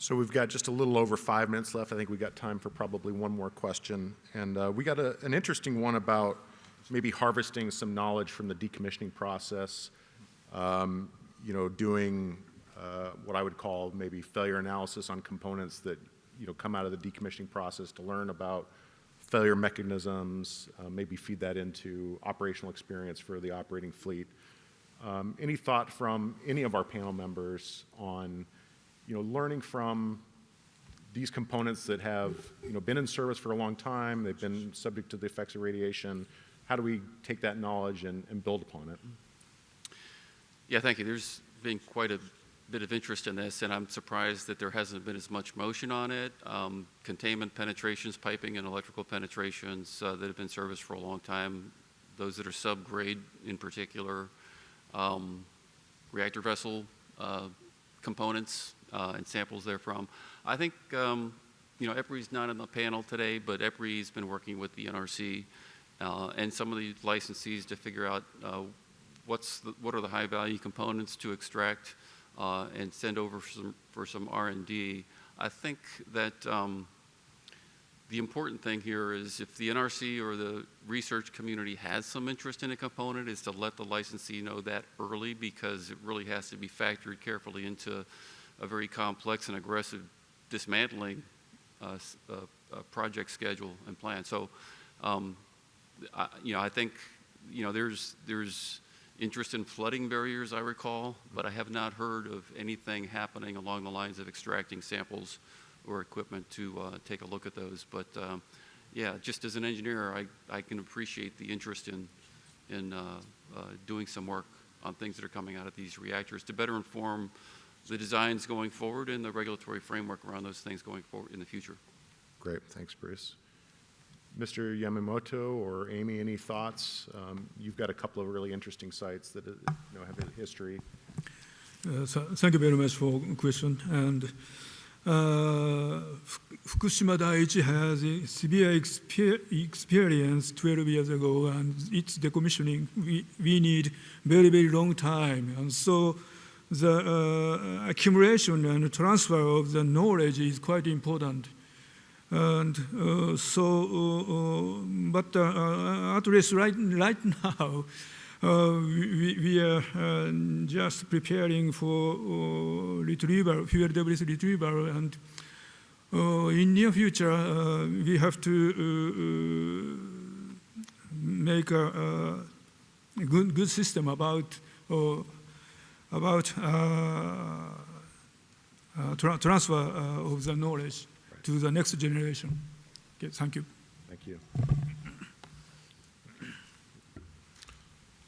Speaker 1: So we've got just a little over five minutes left. I think we've got time for probably one more question. And uh, we got a, an interesting one about maybe harvesting some knowledge from the decommissioning process, um, you know, doing uh, what I would call maybe failure analysis on components that, you know, come out of the decommissioning process to learn about failure mechanisms, uh, maybe feed that into operational experience for the operating fleet. Um, any thought from any of our panel members on, you know, learning from these components that have, you know, been in service for a long time, they've been subject to the effects of radiation, how do we take that knowledge and, and build upon it?
Speaker 3: Yeah, thank you. There's been quite a bit of interest in this, and I'm surprised that there hasn't been as much motion on it. Um, containment penetrations, piping and electrical penetrations uh, that have been serviced for a long time, those that are subgrade in particular, um, reactor vessel uh, components uh, and samples therefrom. I think, um, you know, EPRI's not on the panel today, but EPRI's been working with the NRC uh, and some of the licensees to figure out uh, what's the, what are the high value components to extract uh, and send over for some, for some R&D. I think that um, the important thing here is if the NRC or the research community has some interest in a component is to let the licensee know that early because it really has to be factored carefully into a very complex and aggressive dismantling uh, uh, uh, project schedule and plan. So, um, I, you know, I think, you know, there's, there's interest in flooding barriers, I recall, but I have not heard of anything happening along the lines of extracting samples or equipment to uh, take a look at those. But um, yeah, just as an engineer, I, I can appreciate the interest in, in uh, doing some work on things that are coming out of these reactors to better inform the designs going forward and the regulatory framework around those things going forward in the future.
Speaker 1: Great, thanks, Bruce. Mr. Yamamoto or Amy, any thoughts? Um, You've got a couple of really interesting sites that, uh, you know, have a history.
Speaker 5: Uh, th- Thank you very much for question. And uh, Fukushima Daiichi has a severe exper- experience 12 years ago, and its decommissioning, we, we need very, very long time. And so the uh, accumulation and transfer of the knowledge is quite important. And uh, so, uh, uh, but uh, uh, at least right, right now, we, we are just preparing for retrieval, fuel debris retrieval, and in near future we have to make a, a good, good system about about uh, uh, tra- transfer uh, of the knowledge to the next generation. Okay, thank you.
Speaker 1: Thank you.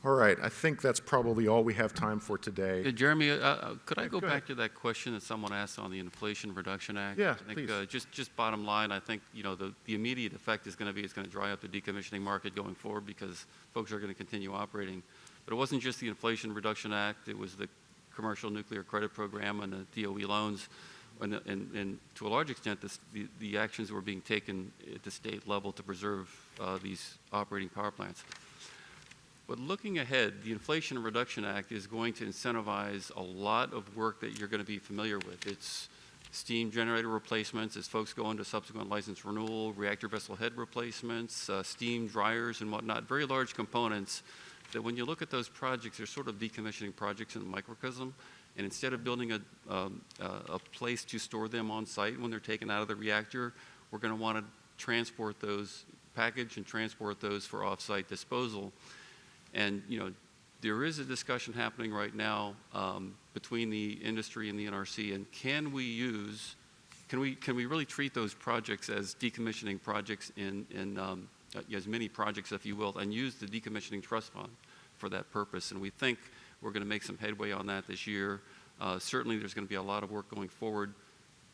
Speaker 1: All right, I think that's probably all we have time for today.
Speaker 3: Jeremy, uh, uh, could I go
Speaker 1: go
Speaker 3: back
Speaker 1: ahead.
Speaker 3: to that question that someone asked on the Inflation Reduction Act?
Speaker 1: Yeah,
Speaker 3: I think,
Speaker 1: please.
Speaker 3: uh, Just, just bottom line, I think, you know, the, the immediate effect is going to be, it's going to dry up the decommissioning market going forward because folks are going to continue operating. But it wasn't just the Inflation Reduction Act, it was the Commercial Nuclear Credit Program and the DOE loans. And, and, and to a large extent, this, the, the actions that were being taken at the state level to preserve uh, these operating power plants. But looking ahead, the Inflation Reduction Act is going to incentivize a lot of work that you're going to be familiar with. It's steam generator replacements as folks go into subsequent license renewal, reactor vessel head replacements, uh, steam dryers and whatnot, very large components that when you look at those projects, they're sort of decommissioning projects in the microcosm. And instead of building a, um, a place to store them on site when they're taken out of the reactor, we're going to want to transport those, package and transport those for off-site disposal. And, you know, there is a discussion happening right now um, between the industry and the NRC, and can we use, can we, can we really treat those projects as decommissioning projects in, in um, as many projects, if you will, and use the decommissioning trust fund for that purpose? And we think we're going to make some headway on that this year. Uh, Certainly, there's going to be a lot of work going forward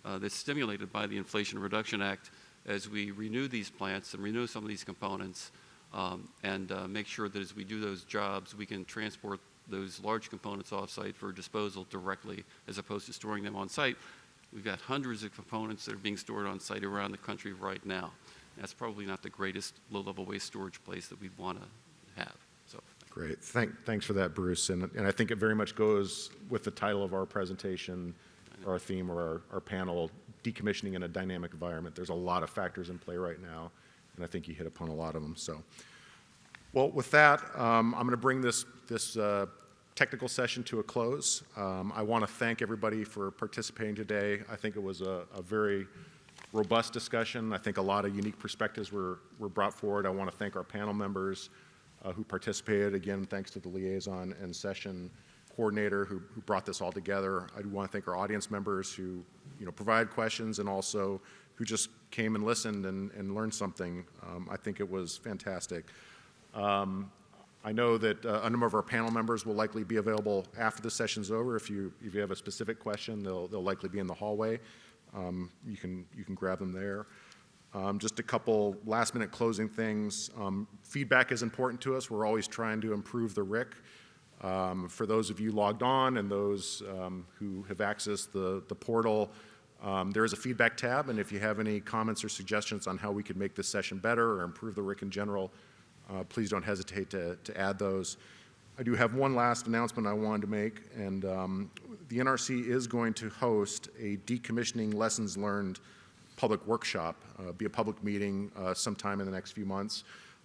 Speaker 3: uh, that's stimulated by the Inflation Reduction Act as we renew these plants and renew some of these components um, and uh, make sure that as we do those jobs, we can transport those large components off-site for disposal directly as opposed to storing them on-site. We've got hundreds of components that are being stored on-site around the country right now. That's probably not the greatest low-level waste storage place that we'd want to have, so.
Speaker 1: Great, Thank, thanks for that, Bruce. And, and I think it very much goes with the title of our presentation, or our theme, or our, our panel, decommissioning in a dynamic environment. There's a lot of factors in play right now, and I think you hit upon a lot of them, so. Well, with that, um, I'm going to bring this, this uh, technical session to a close. Um, I want to thank everybody for participating today. I think it was a, a very robust discussion. I think a lot of unique perspectives were, were brought forward. I want to thank our panel members uh, who participated. Again, thanks to the liaison and session coordinator who, who brought this all together. I do want to thank our audience members who, you know, provided questions and also who just came and listened and, and learned something. Um, I think it was fantastic. Um, I know that uh, a number of our panel members will likely be available after the session's over. If you, if you have a specific question, they'll, they'll likely be in the hallway. Um, You can, you can grab them there. Um, Just a couple last-minute closing things. Um, Feedback is important to us. We're always trying to improve the RIC. Um, For those of you logged on and those um, who have accessed the, the portal, um, there is a feedback tab, and if you have any comments or suggestions on how we could make this session better or improve the RIC in general, uh, please don't hesitate to, to add those. I do have one last announcement I wanted to make, and um, the NRC is going to host a decommissioning lessons learned public workshop, uh, be a public meeting uh, sometime in the next few months.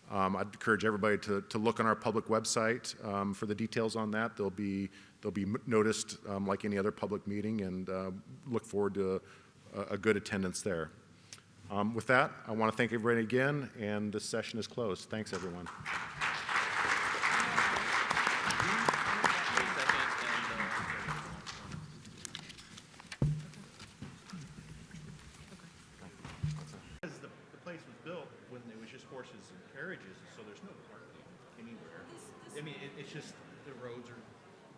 Speaker 1: Um, I'd encourage everybody to, to look on our public website um, for the details on that. They'll be, they'll be noticed um, like any other public meeting, and uh, look forward to a, a good attendance there. Um, With that, I want to thank everybody again, and this session is closed. Thanks, everyone.
Speaker 6: Because the, the place was built when there was just horses and carriages, so there's no parking anywhere. I mean, it, it's just, the roads are,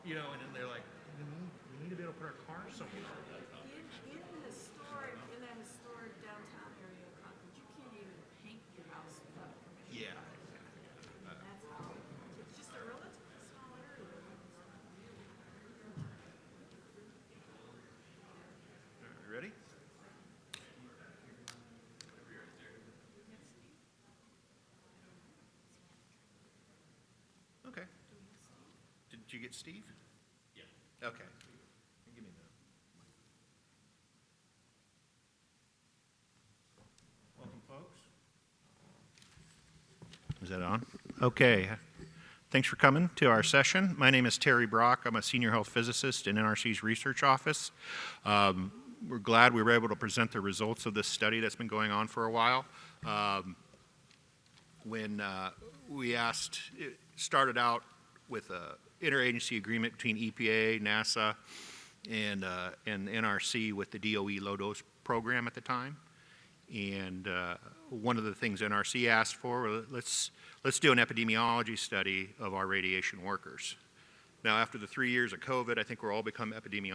Speaker 6: you know, and then they're like, "Mhm, we We need to be able to put our cars somewhere.
Speaker 7: In, in historic, in that historic downtown area of Concord, you can't even paint your house without permission.
Speaker 6: Yeah.
Speaker 7: That's how, it's just a relatively small area.
Speaker 6: You ready? Okay. Did you get Steve? Yeah. Okay. Give me the. Welcome, folks. Is that on? Okay. Thanks for coming to our session. My name is Terry Brock. I'm a senior health physicist in NRC's research office. Um, we're glad we were able to present the results of this study that's been going on for a while. Um, when uh, we asked, it started out with a interagency agreement between EPA, NASA, and, uh, and NRC with the DOE low dose program at the time. And uh, one of the things NRC asked for, let's, let's do an epidemiology study of our radiation workers. Now, after the three years of COVID, I think we're all become epidemiologists